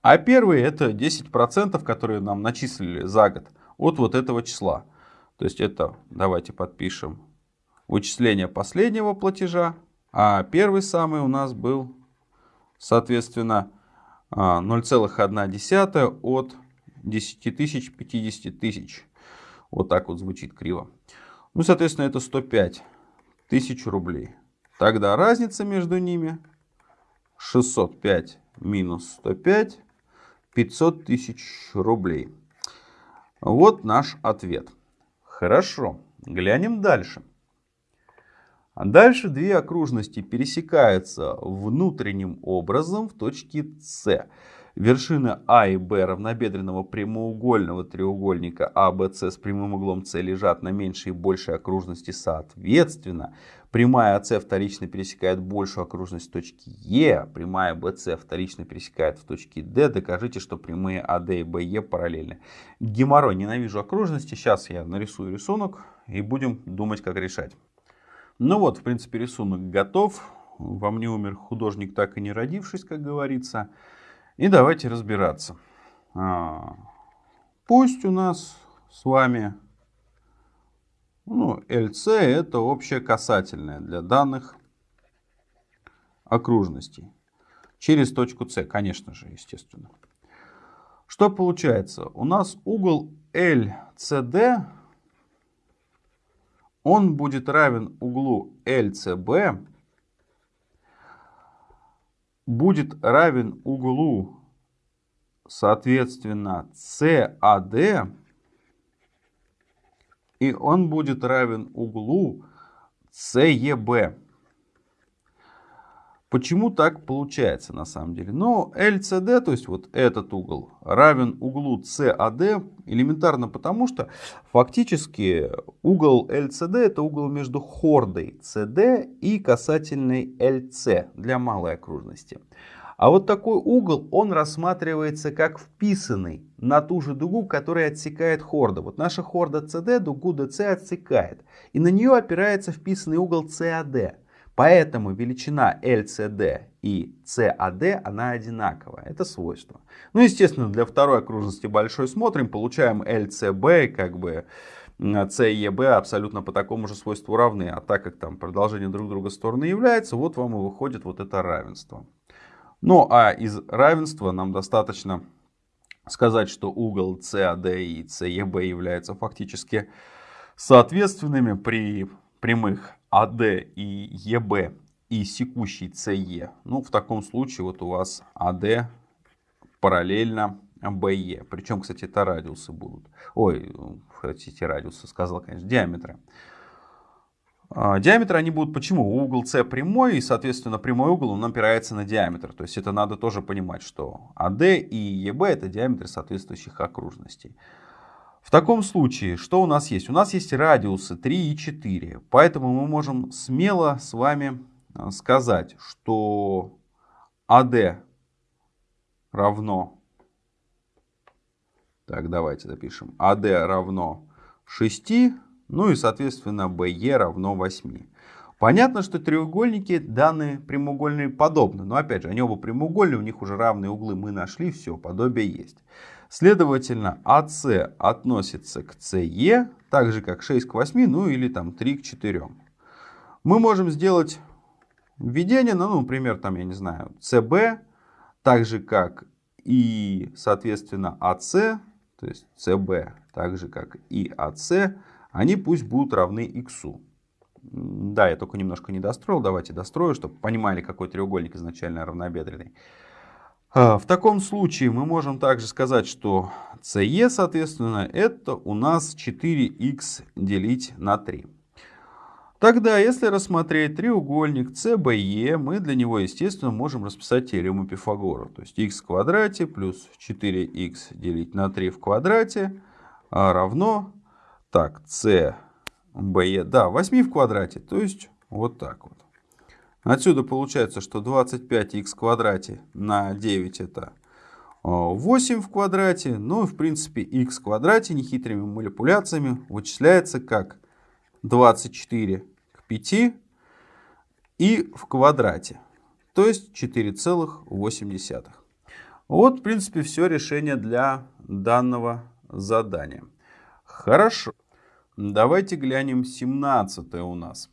А первый это 10%, которые нам начислили за год от вот этого числа. То есть это, давайте подпишем, вычисление последнего платежа. А первый самый у нас был, соответственно, 0,1 а, от 10 тысяч, 50 тысяч. Вот так вот звучит криво. Ну, соответственно, это 105 тысяч рублей. Тогда разница между ними 605 минус 105 500 тысяч рублей. Вот наш ответ. Хорошо, глянем дальше. Дальше две окружности пересекаются внутренним образом в точке С. Вершины А и Б равнобедренного прямоугольного треугольника АБС с прямым углом С лежат на меньшей и большей окружности соответственно. Прямая АС вторично пересекает большую окружность точки Е, прямая БС вторично пересекает в точке Д. Докажите, что прямые АД и БЕ параллельны. Геморрой, ненавижу окружности. Сейчас я нарисую рисунок и будем думать, как решать. Ну вот, в принципе, рисунок готов. Во мне умер художник, так и не родившись, как говорится. И давайте разбираться. А, пусть у нас с вами ну, LC это общее касательное для данных окружностей. Через точку С, конечно же, естественно. Что получается? У нас угол LCD, он будет равен углу LCB будет равен углу, соответственно, CAD, и он будет равен углу CEB. Почему так получается на самом деле? Ну, LCD, то есть вот этот угол, равен углу CAD элементарно потому, что фактически угол LCD это угол между хордой CD и касательной LC для малой окружности. А вот такой угол, он рассматривается как вписанный на ту же дугу, которая отсекает хорда. Вот наша хорда CD дугу DC отсекает. И на нее опирается вписанный угол CAD. Поэтому величина LCD и CAD она одинаковая. Это свойство. Ну, естественно, для второй окружности большой смотрим, получаем LCB, как бы C и EB абсолютно по такому же свойству равны. А так как там продолжение друг друга стороны является, вот вам и выходит вот это равенство. Ну, а из равенства нам достаточно сказать, что угол CAD и CEB являются фактически соответственными при прямых АД и ЕБ и секущий СЕ, ну в таком случае вот у вас АД параллельно БЕ. Причем, кстати, это радиусы будут. Ой, хотите радиусы, сказал, конечно, диаметры. А, диаметры они будут почему? Угол С прямой, и, соответственно, прямой угол он опирается на диаметр. То есть это надо тоже понимать, что АД и ЕБ это диаметры соответствующих окружностей. Таком случае, что у нас есть? У нас есть радиусы 3 и 4. Поэтому мы можем смело с вами э, сказать, что AD равно... Так, давайте запишем. AD равно 6, ну и, соответственно, BE равно 8. Понятно, что треугольники данные прямоугольные подобны. Но опять же, они оба прямоугольные, у них уже равные углы мы нашли, все, подобие есть. Следовательно, АС относится к СЕ, так же как 6 к 8, ну или там 3 к 4. Мы можем сделать введение, ну, например, там, я не знаю, СБ, так же как и, соответственно, АС, то есть СБ, так же как и АС, они пусть будут равны х. Да, я только немножко не достроил, давайте дострою, чтобы понимали, какой треугольник изначально равнобедренный. А, в таком случае мы можем также сказать, что CE, соответственно, это у нас 4х делить на 3. Тогда, если рассмотреть треугольник CBE, мы для него, естественно, можем расписать теорему Пифагора. То есть x в квадрате плюс 4х делить на 3 в квадрате равно, так, CBE, да, 8 в квадрате, то есть вот так вот. Отсюда получается, что 25х в квадрате на 9 это 8 в квадрате. Ну и в принципе х в квадрате нехитрыми манипуляциями вычисляется как 24 к 5 и в квадрате. То есть 4,8. Вот в принципе все решение для данного задания. Хорошо. Давайте глянем 17 у нас.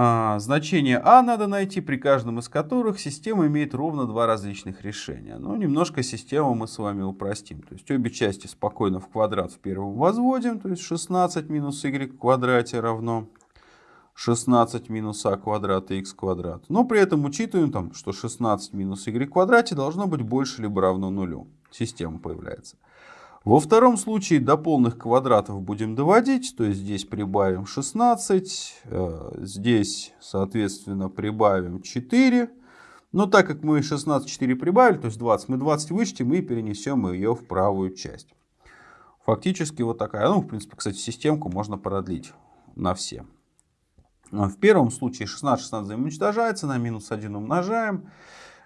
А, значение А надо найти, при каждом из которых система имеет ровно два различных решения. Но ну, немножко систему мы с вами упростим. То есть обе части спокойно в квадрат в первом возводим. То есть 16 минус y в квадрате равно 16 минус а квадрат и x квадрат. Но при этом учитываем, там, что 16 минус y в квадрате должно быть больше либо равно нулю. Система появляется. Во втором случае до полных квадратов будем доводить, то есть здесь прибавим 16, э, здесь, соответственно, прибавим 4. Но так как мы 16, 4 прибавили, то есть 20, мы 20 вычтем и перенесем ее в правую часть. Фактически вот такая. Ну, в принципе, кстати, системку можно продлить на все. В первом случае 16, 16 взаимоуничтожается, на минус 1 умножаем.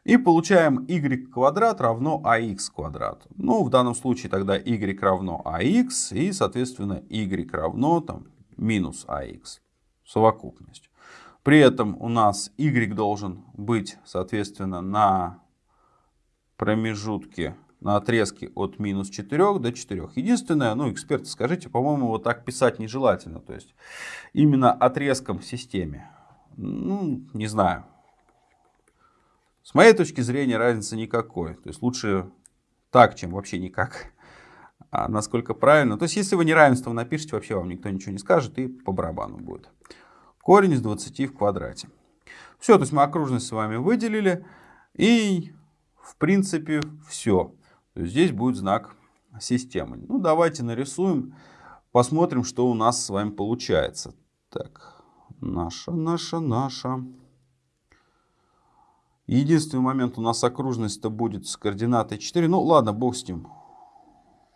И получаем y квадрат равно ax квадрат. Ну, в данном случае тогда y равно ax и, соответственно, y равно там, минус ax. Совокупность. При этом у нас y должен быть, соответственно, на промежутке, на отрезке от минус 4 до 4. Единственное, ну, эксперты, скажите, по-моему, вот так писать нежелательно. То есть именно отрезком в системе. Ну, не знаю. С моей точки зрения разницы никакой. То есть лучше так, чем вообще никак. А насколько правильно. То есть если вы неравенство напишите, вообще вам никто ничего не скажет и по барабану будет. Корень из 20 в квадрате. Все, то есть мы окружность с вами выделили. И в принципе все. То есть здесь будет знак системы. Ну давайте нарисуем. Посмотрим, что у нас с вами получается. Так, наша, наша, наша. Единственный момент у нас окружность-то будет с координатой 4. Ну ладно, бог с ним.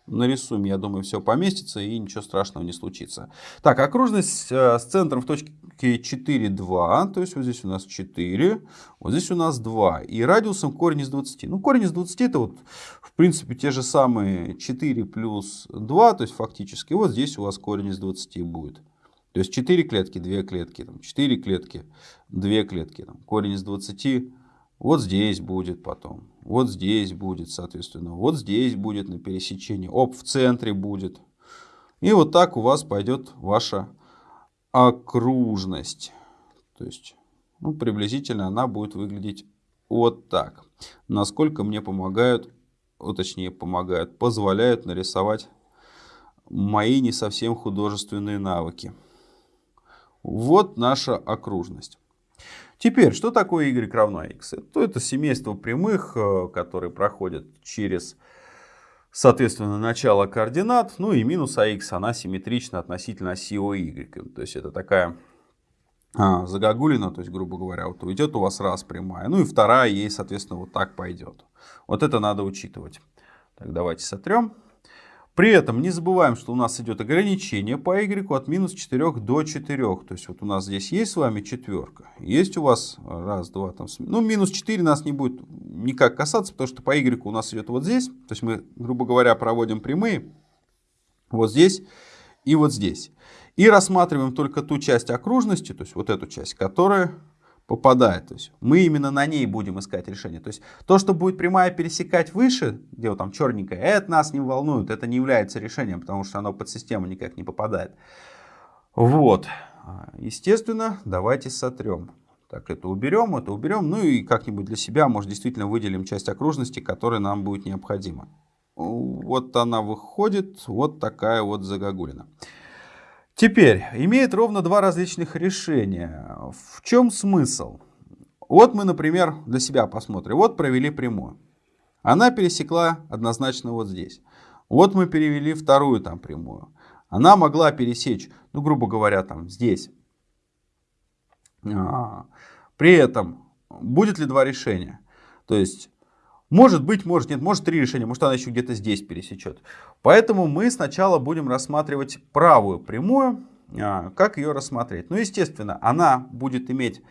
Нарисуем, я думаю, все поместится и ничего страшного не случится. Так, окружность э, с центром в точке 4, 2. То есть вот здесь у нас 4, вот здесь у нас 2. И радиусом корень из 20. Ну, корень из 20 это вот, в принципе, те же самые 4 плюс 2. То есть фактически вот здесь у вас корень из 20 будет. То есть 4 клетки, 2 клетки, там, 4 клетки, 2 клетки. Там, корень из 20 вот здесь будет потом. Вот здесь будет, соответственно. Вот здесь будет на пересечении. Оп, в центре будет. И вот так у вас пойдет ваша окружность. То есть, ну, приблизительно она будет выглядеть вот так. Насколько мне помогают, точнее помогают, позволяют нарисовать мои не совсем художественные навыки. Вот наша окружность. Теперь, что такое y равно x? Это, это семейство прямых, э, которые проходят через, соответственно, начало координат. Ну и минус ax, она симметрична относительно оси y. То есть это такая а, загогулина, то есть, грубо говоря, вот уйдет у вас раз прямая. Ну и вторая ей, соответственно, вот так пойдет. Вот это надо учитывать. Так, давайте сотрем. При этом не забываем, что у нас идет ограничение по y от минус 4 до 4. То есть вот у нас здесь есть с вами четверка. Есть у вас раз, два, там, ну минус 4 нас не будет никак касаться, потому что по y у нас идет вот здесь. То есть мы, грубо говоря, проводим прямые вот здесь и вот здесь. И рассматриваем только ту часть окружности, то есть вот эту часть, которая попадает. То есть мы именно на ней будем искать решение. То есть то, что будет прямая пересекать выше, где вот там черненькое, это нас не волнует, это не является решением, потому что оно под систему никак не попадает. Вот. Естественно, давайте сотрем. Так, это уберем, это уберем. Ну и как-нибудь для себя, может, действительно выделим часть окружности, которая нам будет необходима. Вот она выходит, вот такая вот загогулина. Теперь, имеет ровно два различных решения. В чем смысл? Вот мы, например, для себя посмотрим. Вот провели прямую. Она пересекла однозначно вот здесь. Вот мы перевели вторую там прямую. Она могла пересечь, ну, грубо говоря, там здесь. А, при этом будет ли два решения? То есть, может быть, может нет, может три решения, может она еще где-то здесь пересечет. Поэтому мы сначала будем рассматривать правую прямую. А, как ее рассмотреть? Ну, естественно, она будет иметь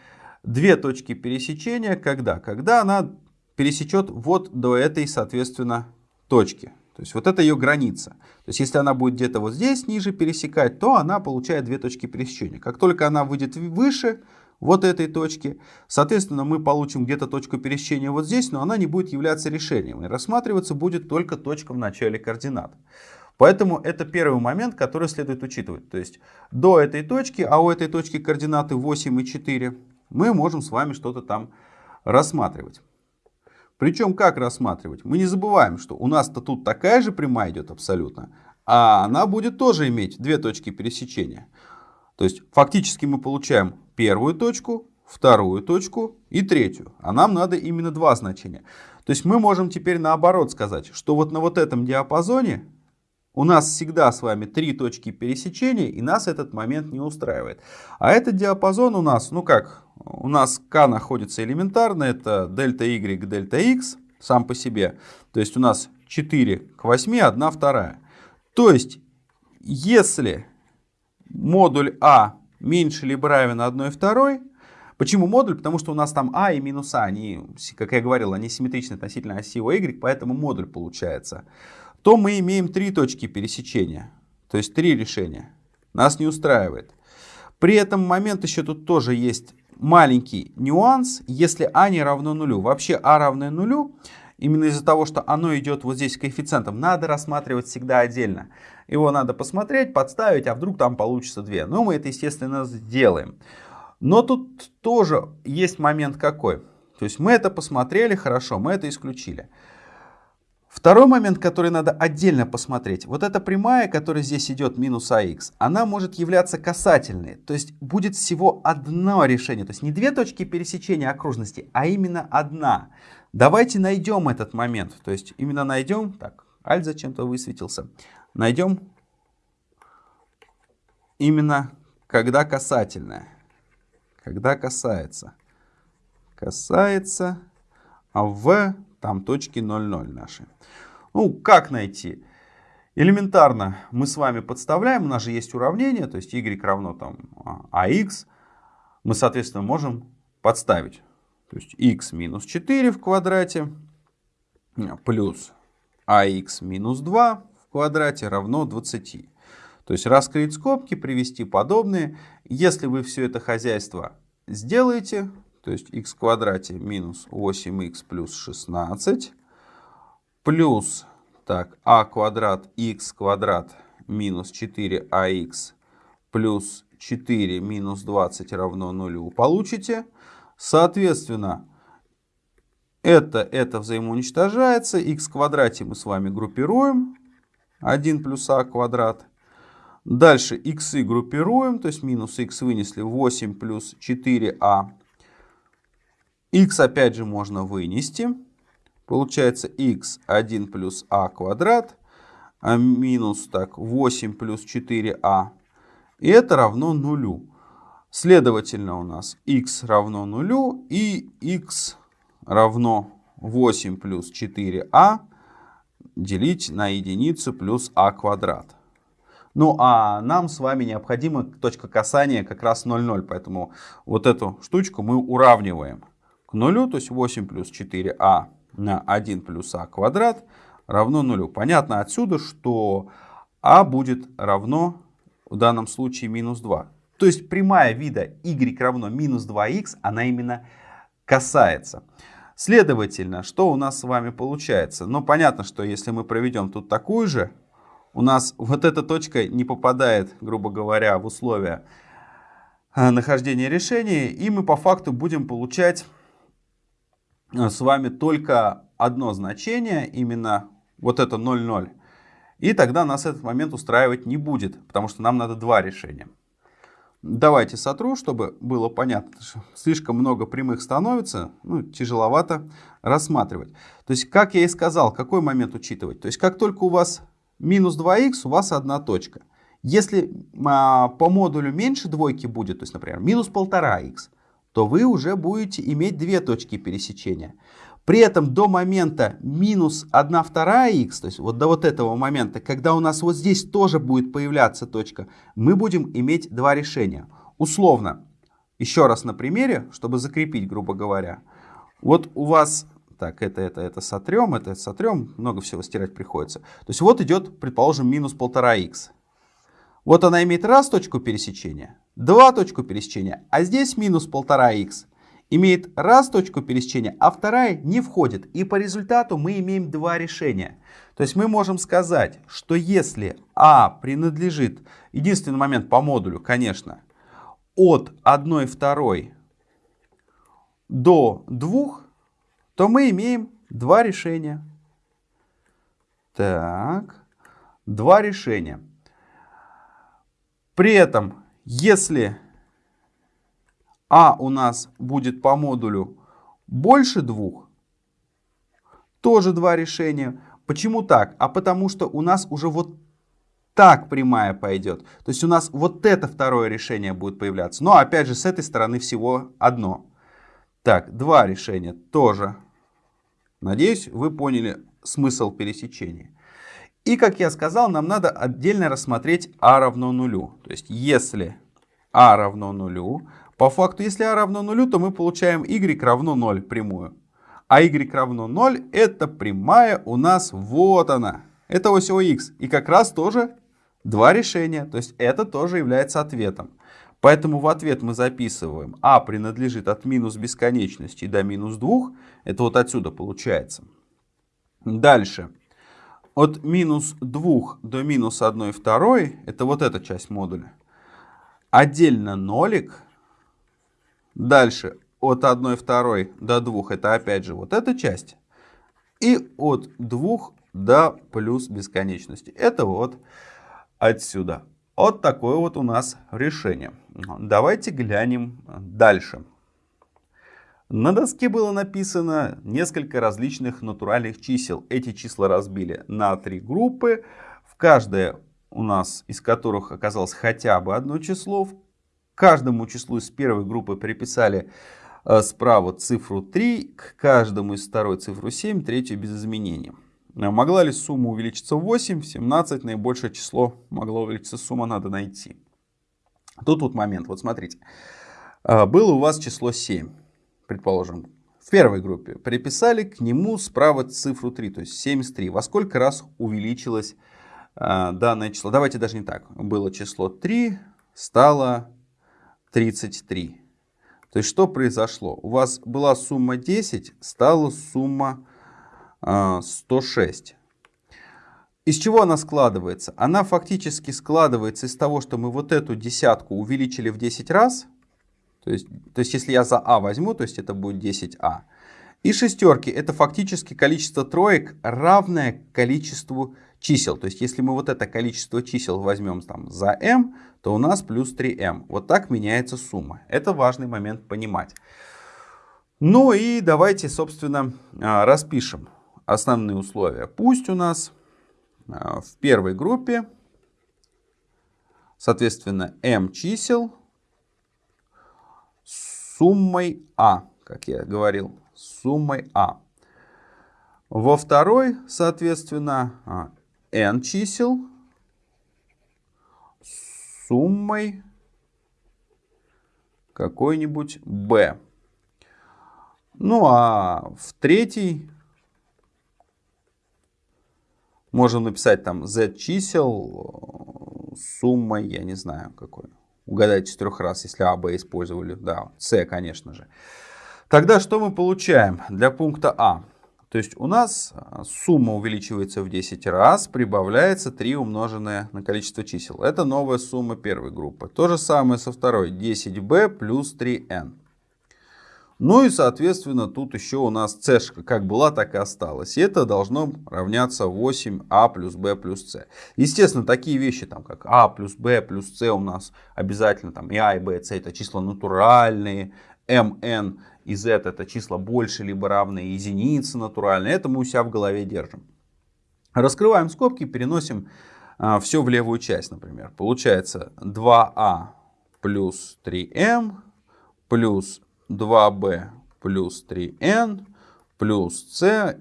две точки пересечения. Когда? Когда она пересечет вот до этой, соответственно, точки. То есть вот это ее граница. То есть если она будет где-то вот здесь ниже пересекать, то она получает две точки пересечения. Как только она выйдет выше вот этой точки, соответственно, мы получим где-то точку пересечения вот здесь, но она не будет являться решением. И рассматриваться будет только точка в начале координат. Поэтому это первый момент, который следует учитывать. То есть до этой точки, а у этой точки координаты 8 и 4, мы можем с вами что-то там рассматривать. Причем как рассматривать? Мы не забываем, что у нас-то тут такая же прямая идет абсолютно, а она будет тоже иметь две точки пересечения. То есть фактически мы получаем первую точку, вторую точку и третью. А нам надо именно два значения. То есть мы можем теперь наоборот сказать, что вот на вот этом диапазоне у нас всегда с вами три точки пересечения, и нас этот момент не устраивает. А этот диапазон у нас, ну как, у нас k находится элементарно, это дельта y, дельта x сам по себе. То есть у нас 4 к 8, 1 вторая. То есть, если модуль А меньше либо равен 1 второй, Почему модуль? Потому что у нас там А и минус А, они, как я говорил, они симметричны относительно оси Y, поэтому модуль получается то мы имеем три точки пересечения, то есть три решения. Нас не устраивает. При этом момент еще тут тоже есть маленький нюанс, если а не равно нулю. Вообще а равное нулю, именно из-за того, что оно идет вот здесь коэффициентом, надо рассматривать всегда отдельно. Его надо посмотреть, подставить, а вдруг там получится 2. Ну, мы это, естественно, сделаем. Но тут тоже есть момент какой. То есть мы это посмотрели, хорошо, мы это исключили. Второй момент, который надо отдельно посмотреть. Вот эта прямая, которая здесь идет минус АХ, она может являться касательной. То есть будет всего одно решение. То есть не две точки пересечения окружности, а именно одна. Давайте найдем этот момент. То есть именно найдем... Так, альт зачем-то высветился. Найдем именно когда касательная. Когда касается. Касается, а в там точки 0,0 наши. Ну, как найти? Элементарно мы с вами подставляем, у нас же есть уравнение, то есть y равно там ax. Мы, соответственно, можем подставить. То есть x минус 4 в квадрате плюс ax минус 2 в квадрате равно 20. То есть раскрыть скобки, привести подобные. Если вы все это хозяйство сделаете, то есть x квадрате минус 8x плюс 16, плюс так, а квадрат x квадрат минус 4ax плюс 4 минус 20 равно нулю получите. Соответственно, это, это взаимоуничтожается. x квадрате мы с вами группируем. 1 плюс а квадрат. Дальше x группируем, то есть минус x вынесли 8 плюс 4а x опять же можно вынести. Получается x1 плюс а квадрат а минус так 8 плюс 4а. И это равно нулю. Следовательно, у нас x равно нулю и x равно 8 плюс 4а делить на единицу плюс а квадрат. Ну а нам с вами необходима точка касания как раз 0,0, поэтому вот эту штучку мы уравниваем к нулю, то есть 8 плюс 4а на 1 плюс а квадрат равно нулю. Понятно отсюда, что а будет равно в данном случае минус 2. То есть прямая вида y равно минус 2х, она именно касается. Следовательно, что у нас с вами получается? Ну, понятно, что если мы проведем тут такую же, у нас вот эта точка не попадает, грубо говоря, в условия э, нахождения решения, и мы по факту будем получать Э, с вами только одно значение, именно вот это 0,0. И тогда нас этот момент устраивать не будет, потому что нам надо два решения. Давайте сотру, чтобы было понятно. Слишком много прямых становится, ну, тяжеловато рассматривать. То есть, как я и сказал, какой момент учитывать? То есть, как только у вас минус 2х, у вас одна точка. Если а, по модулю меньше двойки будет, то есть, например, минус 1,5х, то вы уже будете иметь две точки пересечения. При этом до момента минус 1 вторая х, то есть вот до вот этого момента, когда у нас вот здесь тоже будет появляться точка, мы будем иметь два решения. Условно, еще раз на примере, чтобы закрепить, грубо говоря. Вот у вас, так, это, это, это сотрем, это сотрем, много всего стирать приходится. То есть вот идет, предположим, минус 1,5х. Вот она имеет раз точку пересечения, два точку пересечения, а здесь минус 1,5х имеет раз точку пересечения, а вторая не входит. И по результату мы имеем два решения. То есть мы можем сказать, что если А принадлежит, единственный момент по модулю, конечно, от 1 второй до 2, то мы имеем два решения. Так, два решения. При этом, если а у нас будет по модулю больше двух, тоже два решения. Почему так? А потому что у нас уже вот так прямая пойдет. То есть у нас вот это второе решение будет появляться. Но опять же с этой стороны всего одно. Так, два решения тоже. Надеюсь, вы поняли смысл пересечения. И как я сказал, нам надо отдельно рассмотреть а равно нулю. То есть если а равно нулю, по факту, если а равно нулю, то мы получаем y равно 0 прямую. А y равно 0 это прямая у нас вот она. Это ось ОХ. И как раз тоже два решения. То есть это тоже является ответом. Поэтому в ответ мы записываем а принадлежит от минус бесконечности до минус 2. Это вот отсюда получается. Дальше. От минус 2 до минус 1 второй. Это вот эта часть модуля. Отдельно нолик Дальше от 1 второй до 2 это опять же вот эта часть. И от 2 до плюс бесконечности. Это вот отсюда. Вот такое вот у нас решение. Давайте глянем дальше. На доске было написано несколько различных натуральных чисел. Эти числа разбили на три группы. В каждой у нас из которых оказалось хотя бы одно число каждому числу из первой группы приписали э, справа цифру 3, к каждому из второй цифру 7, третью без изменений. Э, могла ли сумма увеличиться в 8, в 17, наибольшее число могла увеличиться сумма, надо найти. Тут вот момент, вот смотрите. Э, было у вас число 7, предположим, в первой группе. Приписали к нему справа цифру 3, то есть 73. Во сколько раз увеличилось данное число? Давайте даже не так. Было число 3, стало 33. То есть что произошло? У вас была сумма 10, стала сумма э, 106. Из чего она складывается? Она фактически складывается из того, что мы вот эту десятку увеличили в 10 раз. То есть, то есть если я за А возьму, то есть это будет 10А. И шестерки это фактически количество троек, равное количеству чисел. То есть, если мы вот это количество чисел возьмем там за m, то у нас плюс 3m. Вот так меняется сумма. Это важный момент понимать. Ну и давайте, собственно, а, распишем основные условия. Пусть у нас а, в первой группе, соответственно, m чисел суммой a, как я говорил, суммой a. Во второй, соответственно, а, n чисел суммой какой-нибудь b. Ну а в третий можем написать там z чисел с суммой, я не знаю какой. Угадайте трех раз, если а, b использовали. Да, c, конечно же. Тогда что мы получаем для пункта А? То есть у нас а, сумма увеличивается в 10 раз, прибавляется 3 умноженное на количество чисел. Это новая сумма первой группы. То же самое со второй. 10b плюс 3n. Ну и, соответственно, тут еще у нас c как была, так и осталась. И это должно равняться 8а плюс b плюс c. Естественно, такие вещи, там, как а плюс b плюс c у нас обязательно, там, и а, и b, и c это числа натуральные, mn и z это числа больше либо равные единицы натуральные. Это мы у себя в голове держим. Раскрываем скобки, переносим а, все в левую часть, например. Получается 2а плюс 3m плюс 2b плюс 3n плюс c.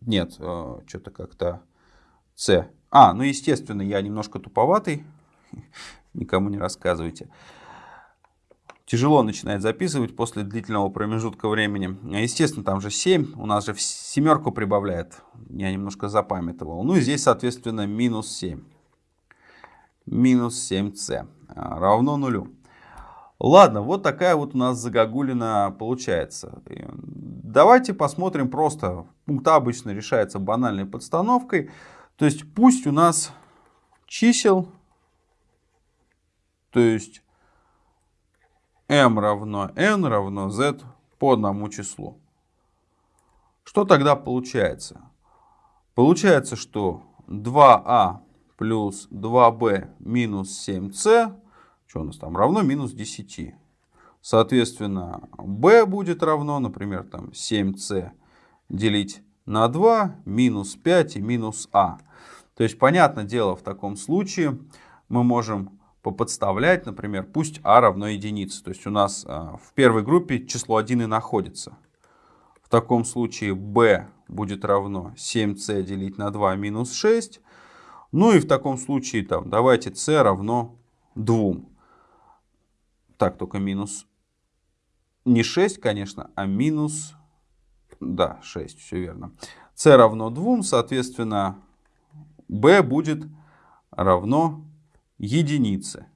Нет, э, что-то как-то c. А, ну естественно, я немножко туповатый. Никому не рассказывайте. Тяжело начинает записывать после длительного промежутка времени. Естественно, там же 7. У нас же семерку прибавляет. Я немножко запамятовал. Ну и здесь, соответственно, минус 7. Минус 7c равно нулю. Ладно, вот такая вот у нас загогулина получается. Давайте посмотрим просто. Пункт А обычно решается банальной подстановкой. То есть пусть у нас чисел, то есть m равно n равно z по одному числу. Что тогда получается? Получается, что 2а плюс 2b минус 7c что у нас там? Равно минус 10. Соответственно, b будет равно, например, там 7c делить на 2, минус 5 и минус а. То есть, понятное дело, в таком случае мы можем поподставлять, например, пусть а равно единице. То есть у нас а, в первой группе число 1 и находится. В таком случае b будет равно 7c делить на 2 минус 6. Ну и в таком случае там давайте c равно 2. Так, только минус не 6, конечно, а минус, да, 6, все верно. c равно 2, соответственно, b будет равно единице.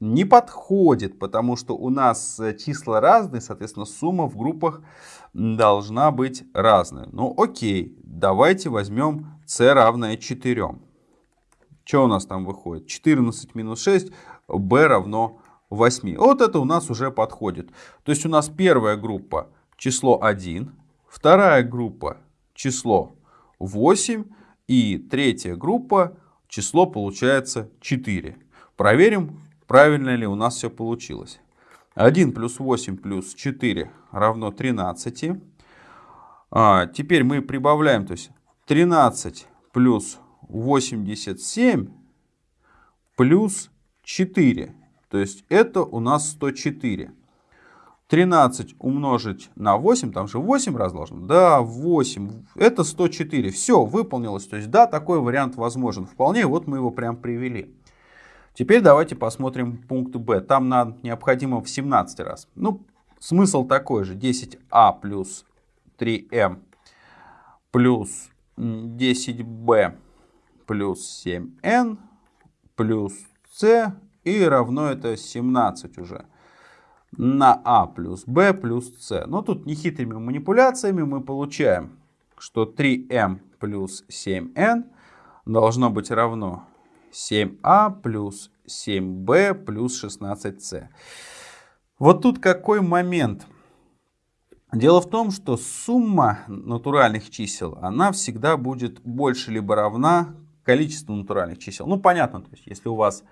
Не подходит, потому что у нас числа разные, соответственно, сумма в группах должна быть разная. Ну окей, давайте возьмем c равное 4. Что у нас там выходит? 14 минус 6, b равно 8. Вот это у нас уже подходит. То есть у нас первая группа число 1, вторая группа число 8 и третья группа число получается 4. Проверим, правильно ли у нас все получилось. 1 плюс 8 плюс 4 равно 13. А, теперь мы прибавляем, то есть 13 плюс 87 плюс 4. То есть это у нас 104. 13 умножить на 8, там же 8 раз должно. Да, 8, это 104. Все, выполнилось. То есть да, такой вариант возможен вполне. Вот мы его прям привели. Теперь давайте посмотрим пункт Б. Там нам необходимо в 17 раз. Ну, смысл такой же. 10а плюс 3m плюс 10b плюс 7n плюс c и равно это 17 уже на а плюс b плюс c. Но тут нехитрыми манипуляциями мы получаем, что 3m плюс 7n должно быть равно 7а плюс 7b плюс 16c. Вот тут какой момент. Дело в том, что сумма натуральных чисел, она всегда будет больше либо равна количество натуральных чисел. Ну, понятно, то есть, если у вас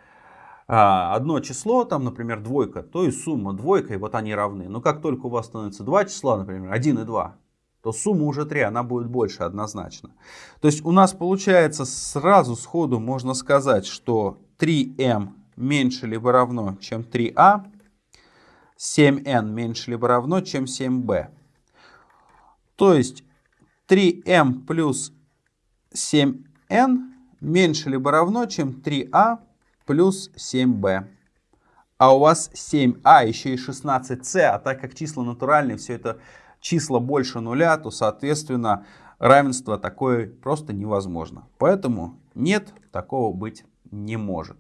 одно число, там, например, двойка, то и сумма двойка, и вот они равны. Но как только у вас становится два числа, например, 1 и 2, то сумма уже 3, она будет больше однозначно. То есть у нас получается сразу сходу можно сказать, что 3m меньше либо равно, чем 3a, 7n меньше либо равно, чем 7b. То есть 3m плюс 7n меньше либо равно, чем 3а плюс 7b. А у вас 7а, еще и 16c, а так как числа натуральные, все это числа больше нуля, то, соответственно, равенство такое просто невозможно. Поэтому нет, такого быть не может.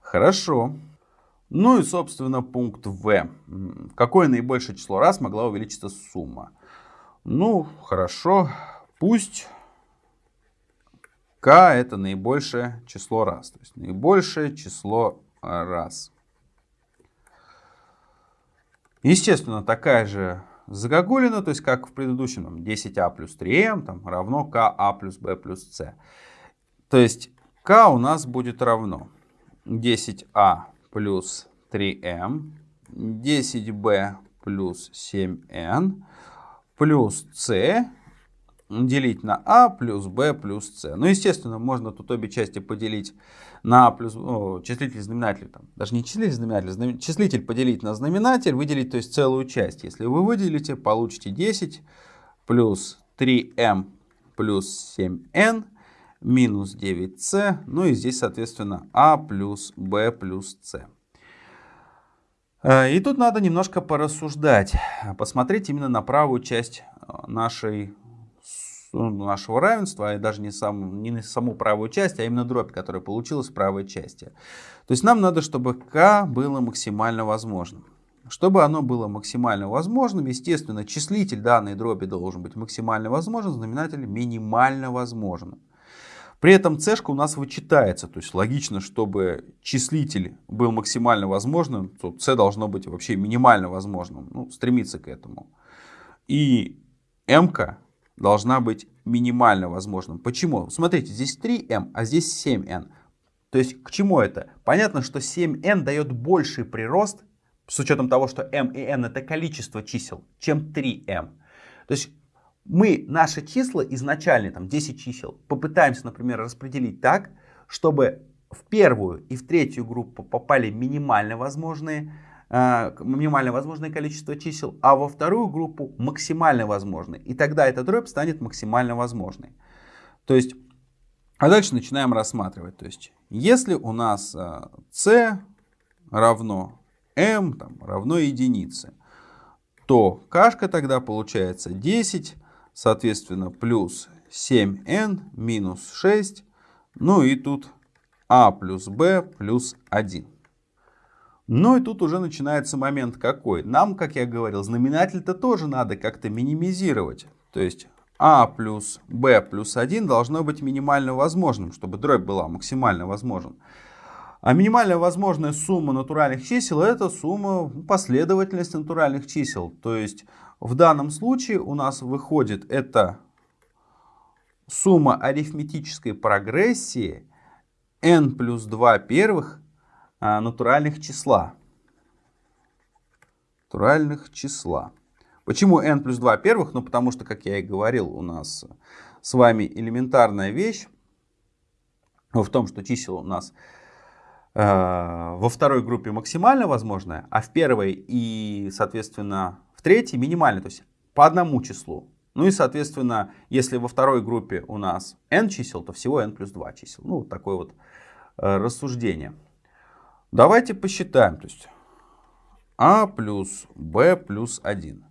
Хорошо. Ну и, собственно, пункт В. Какое наибольшее число раз могла увеличиться сумма? Ну, хорошо. Пусть k это наибольшее число раз. То есть наибольшее число раз. Естественно, такая же загогулина, то есть как в предыдущем, 10а плюс 3m там, равно ka плюс b плюс c. То есть k у нас будет равно 10а плюс 3m, 10b плюс 7n плюс c делить на а плюс b плюс c. Ну, естественно, можно тут обе части поделить на а плюс о, числитель знаменатель, там, даже не числитель знаменатель, знам, числитель поделить на знаменатель, выделить то есть целую часть. Если вы выделите, получите 10 плюс 3m плюс 7n минус 9c, ну и здесь, соответственно, а плюс b плюс c. Э, и тут надо немножко порассуждать, посмотреть именно на правую часть э, нашей ну, нашего равенства, и даже не, сам, не на саму правую часть, а именно дробь, которая получилась в правой части. То есть нам надо, чтобы k было максимально возможным. Чтобы оно было максимально возможным, естественно, числитель данной дроби должен быть максимально возможен, знаменатель минимально возможным. При этом c у нас вычитается, то есть логично, чтобы числитель был максимально возможным, то c должно быть вообще минимально возможным, ну, стремиться к этому. И m должна быть минимально возможным. Почему? Смотрите, здесь 3m, а здесь 7n. То есть к чему это? Понятно, что 7n дает больший прирост, с учетом того, что m и n это количество чисел, чем 3m. То есть мы наши числа изначально, там 10 чисел, попытаемся, например, распределить так, чтобы в первую и в третью группу попали минимально возможные минимально возможное количество чисел, а во вторую группу максимально возможный. И тогда эта дробь станет максимально возможной. То есть, а дальше начинаем рассматривать. То есть, если у нас c э, равно m там, равно единице, то кашка тогда получается 10, соответственно, плюс 7n минус 6, ну и тут a плюс b плюс 1. Ну и тут уже начинается момент какой. Нам, как я говорил, знаменатель-то тоже надо как-то минимизировать. То есть а плюс b плюс 1 должно быть минимально возможным, чтобы дробь была максимально возможна. А минимально возможная сумма натуральных чисел это сумма последовательности натуральных чисел. То есть в данном случае у нас выходит это сумма арифметической прогрессии n плюс 2 первых натуральных числа. Натуральных числа. Почему n плюс 2 первых? Ну, потому что, как я и говорил, у нас с вами элементарная вещь в том, что чисел у нас э, во второй группе максимально возможное, а в первой и, соответственно, в третьей минимально, то есть по одному числу. Ну и, соответственно, если во второй группе у нас n чисел, то всего n плюс 2 чисел. Ну, такое вот э, рассуждение. Давайте посчитаем. То есть а плюс b плюс 1.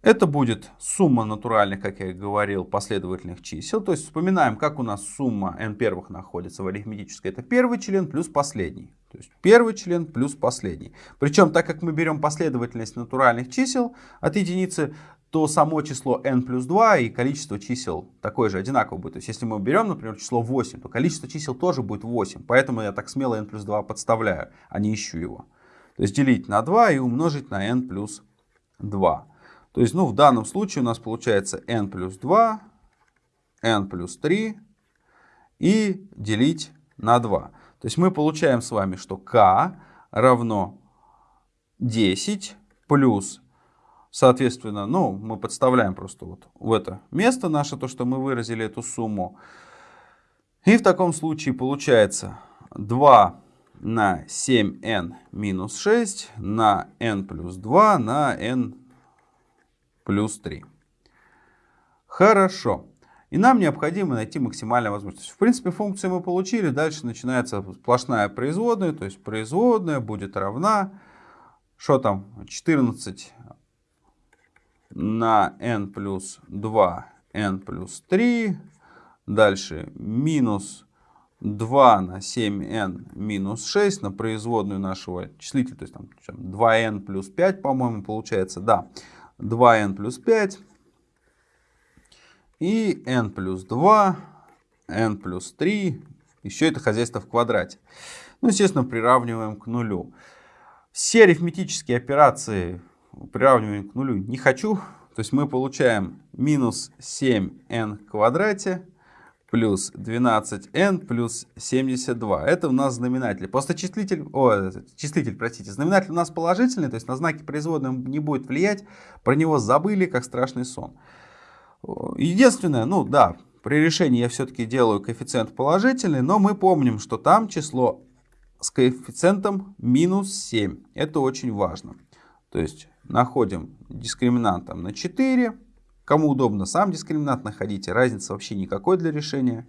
Это будет сумма натуральных, как я и говорил, последовательных чисел. То есть вспоминаем, как у нас сумма n первых находится в арифметической. Это первый член плюс последний. То есть первый член плюс последний. Причем, так как мы берем последовательность натуральных чисел от единицы, то само число n плюс 2 и количество чисел такое же, одинаково будет. То есть если мы берем, например, число 8, то количество чисел тоже будет 8. Поэтому я так смело n плюс 2 подставляю, а не ищу его. То есть делить на 2 и умножить на n плюс 2. То есть ну, в данном случае у нас получается n плюс 2, n плюс 3 и делить на 2. То есть мы получаем с вами, что k равно 10 плюс Соответственно, ну, мы подставляем просто вот в это место наше, то, что мы выразили эту сумму. И в таком случае получается 2 на 7n минус 6 на n плюс 2 на n плюс 3. Хорошо. И нам необходимо найти максимальную возможность. В принципе, функцию мы получили. Дальше начинается сплошная производная. То есть производная будет равна, что там, 14 на n плюс 2, n плюс 3. Дальше минус 2 на 7n минус 6 на производную нашего числителя. То есть там 2n плюс 5, по-моему, получается. Да, 2n плюс 5. И n плюс 2, n плюс 3. Еще это хозяйство в квадрате. Ну, естественно, приравниваем к нулю. Все арифметические операции приравниваем к нулю не хочу. То есть мы получаем минус 7n в квадрате плюс 12n плюс 72. Это у нас знаменатель. Просто числитель, о, числитель, простите, знаменатель у нас положительный, то есть на знаки производной не будет влиять. Про него забыли, как страшный сон. Единственное, ну да, при решении я все-таки делаю коэффициент положительный, но мы помним, что там число с коэффициентом минус 7. Это очень важно. То есть находим дискриминант на 4. Кому удобно сам дискриминант находите, разницы вообще никакой для решения.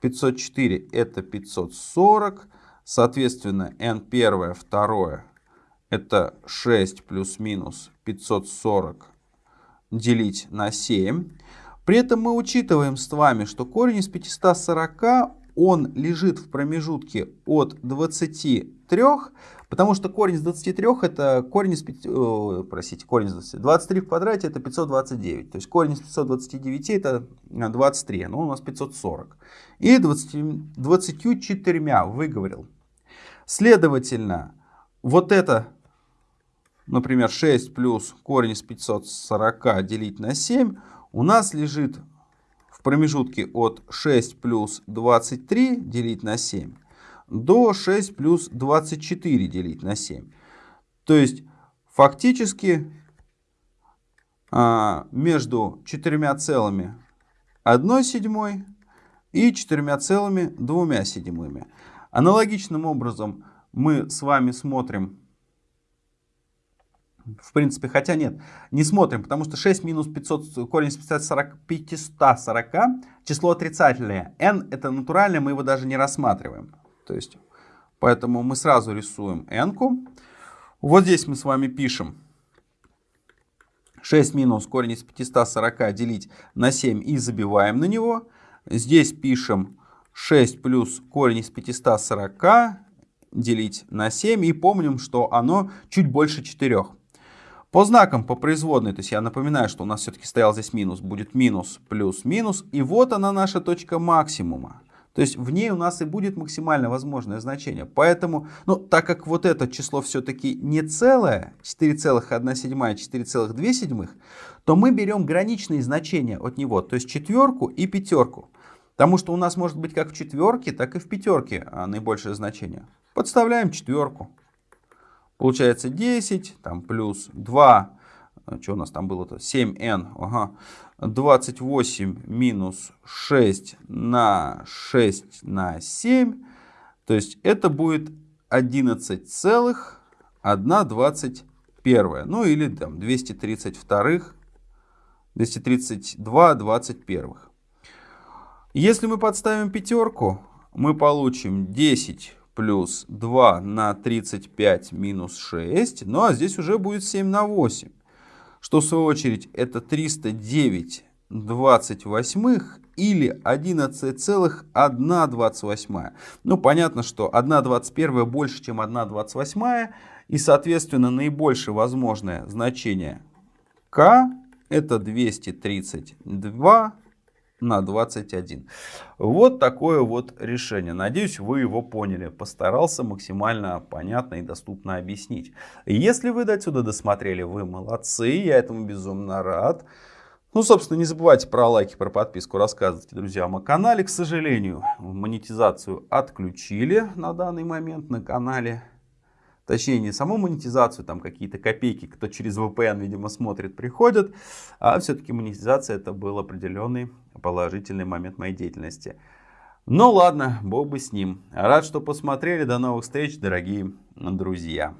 504 это 540. Соответственно, n первое, второе это 6 плюс-минус 540 делить на 7. При этом мы учитываем с вами, что корень из 540, он лежит в промежутке от 23, потому что корень из 23 это корень из 5, о, простите, корень из 20, 23 в квадрате это 529. То есть корень из 529 это 23, но у нас 540. И 20, 24 выговорил. Следовательно, вот это например, 6 плюс корень из 540 делить на 7 у нас лежит в промежутке от 6 плюс 23 делить на 7 до 6 плюс 24 делить на 7. То есть фактически а, между 4 целыми 1 седьмой и 4 целыми 2 седьмыми. Аналогичным образом мы с вами смотрим в принципе, хотя нет, не смотрим, потому что 6 минус 500, корень из 540, 540 число отрицательное. n это натуральное, мы его даже не рассматриваем. То есть, поэтому мы сразу рисуем n. -ку. Вот здесь мы с вами пишем 6 минус корень из 540 делить на 7 и забиваем на него. Здесь пишем 6 плюс корень из 540 делить на 7 и помним, что оно чуть больше 4. По знакам, по производной, то есть я напоминаю, что у нас все-таки стоял здесь минус, будет минус, плюс, минус. И вот она наша точка максимума. То есть в ней у нас и будет максимально возможное значение. Поэтому, ну, так как вот это число все-таки не целое, 4,1 седьмая, 4,2 то мы берем граничные значения от него, то есть четверку и пятерку. Потому что у нас может быть как в четверке, так и в пятерке а, наибольшее значение. Подставляем четверку. Получается 10, там плюс 2, э, что у нас там было-то, 7n, ага, 28 минус 6 на 6 на 7, то есть это будет 11 целых 1 21, ну или там 232, 232 21. Если мы подставим пятерку, мы получим 10 плюс 2 на 35 минус 6. Ну а здесь уже будет 7 на 8. Что в свою очередь это 309 28 или 11,128. Ну понятно, что 1,21 больше, чем 1,28. И соответственно наибольшее возможное значение k это 232 на 21. Вот такое вот решение. Надеюсь, вы его поняли. Постарался максимально понятно и доступно объяснить. Если вы до отсюда досмотрели, вы молодцы. Я этому безумно рад. Ну, собственно, не забывайте про лайки, про подписку, рассказывайте друзьям о канале. К сожалению, монетизацию отключили на данный момент на канале. Точнее, не саму монетизацию, там какие-то копейки, кто через VPN, видимо, смотрит, приходят. А все-таки монетизация это был определенный положительный момент моей деятельности. Ну ладно, бог бы с ним. Рад, что посмотрели. До новых встреч, дорогие друзья.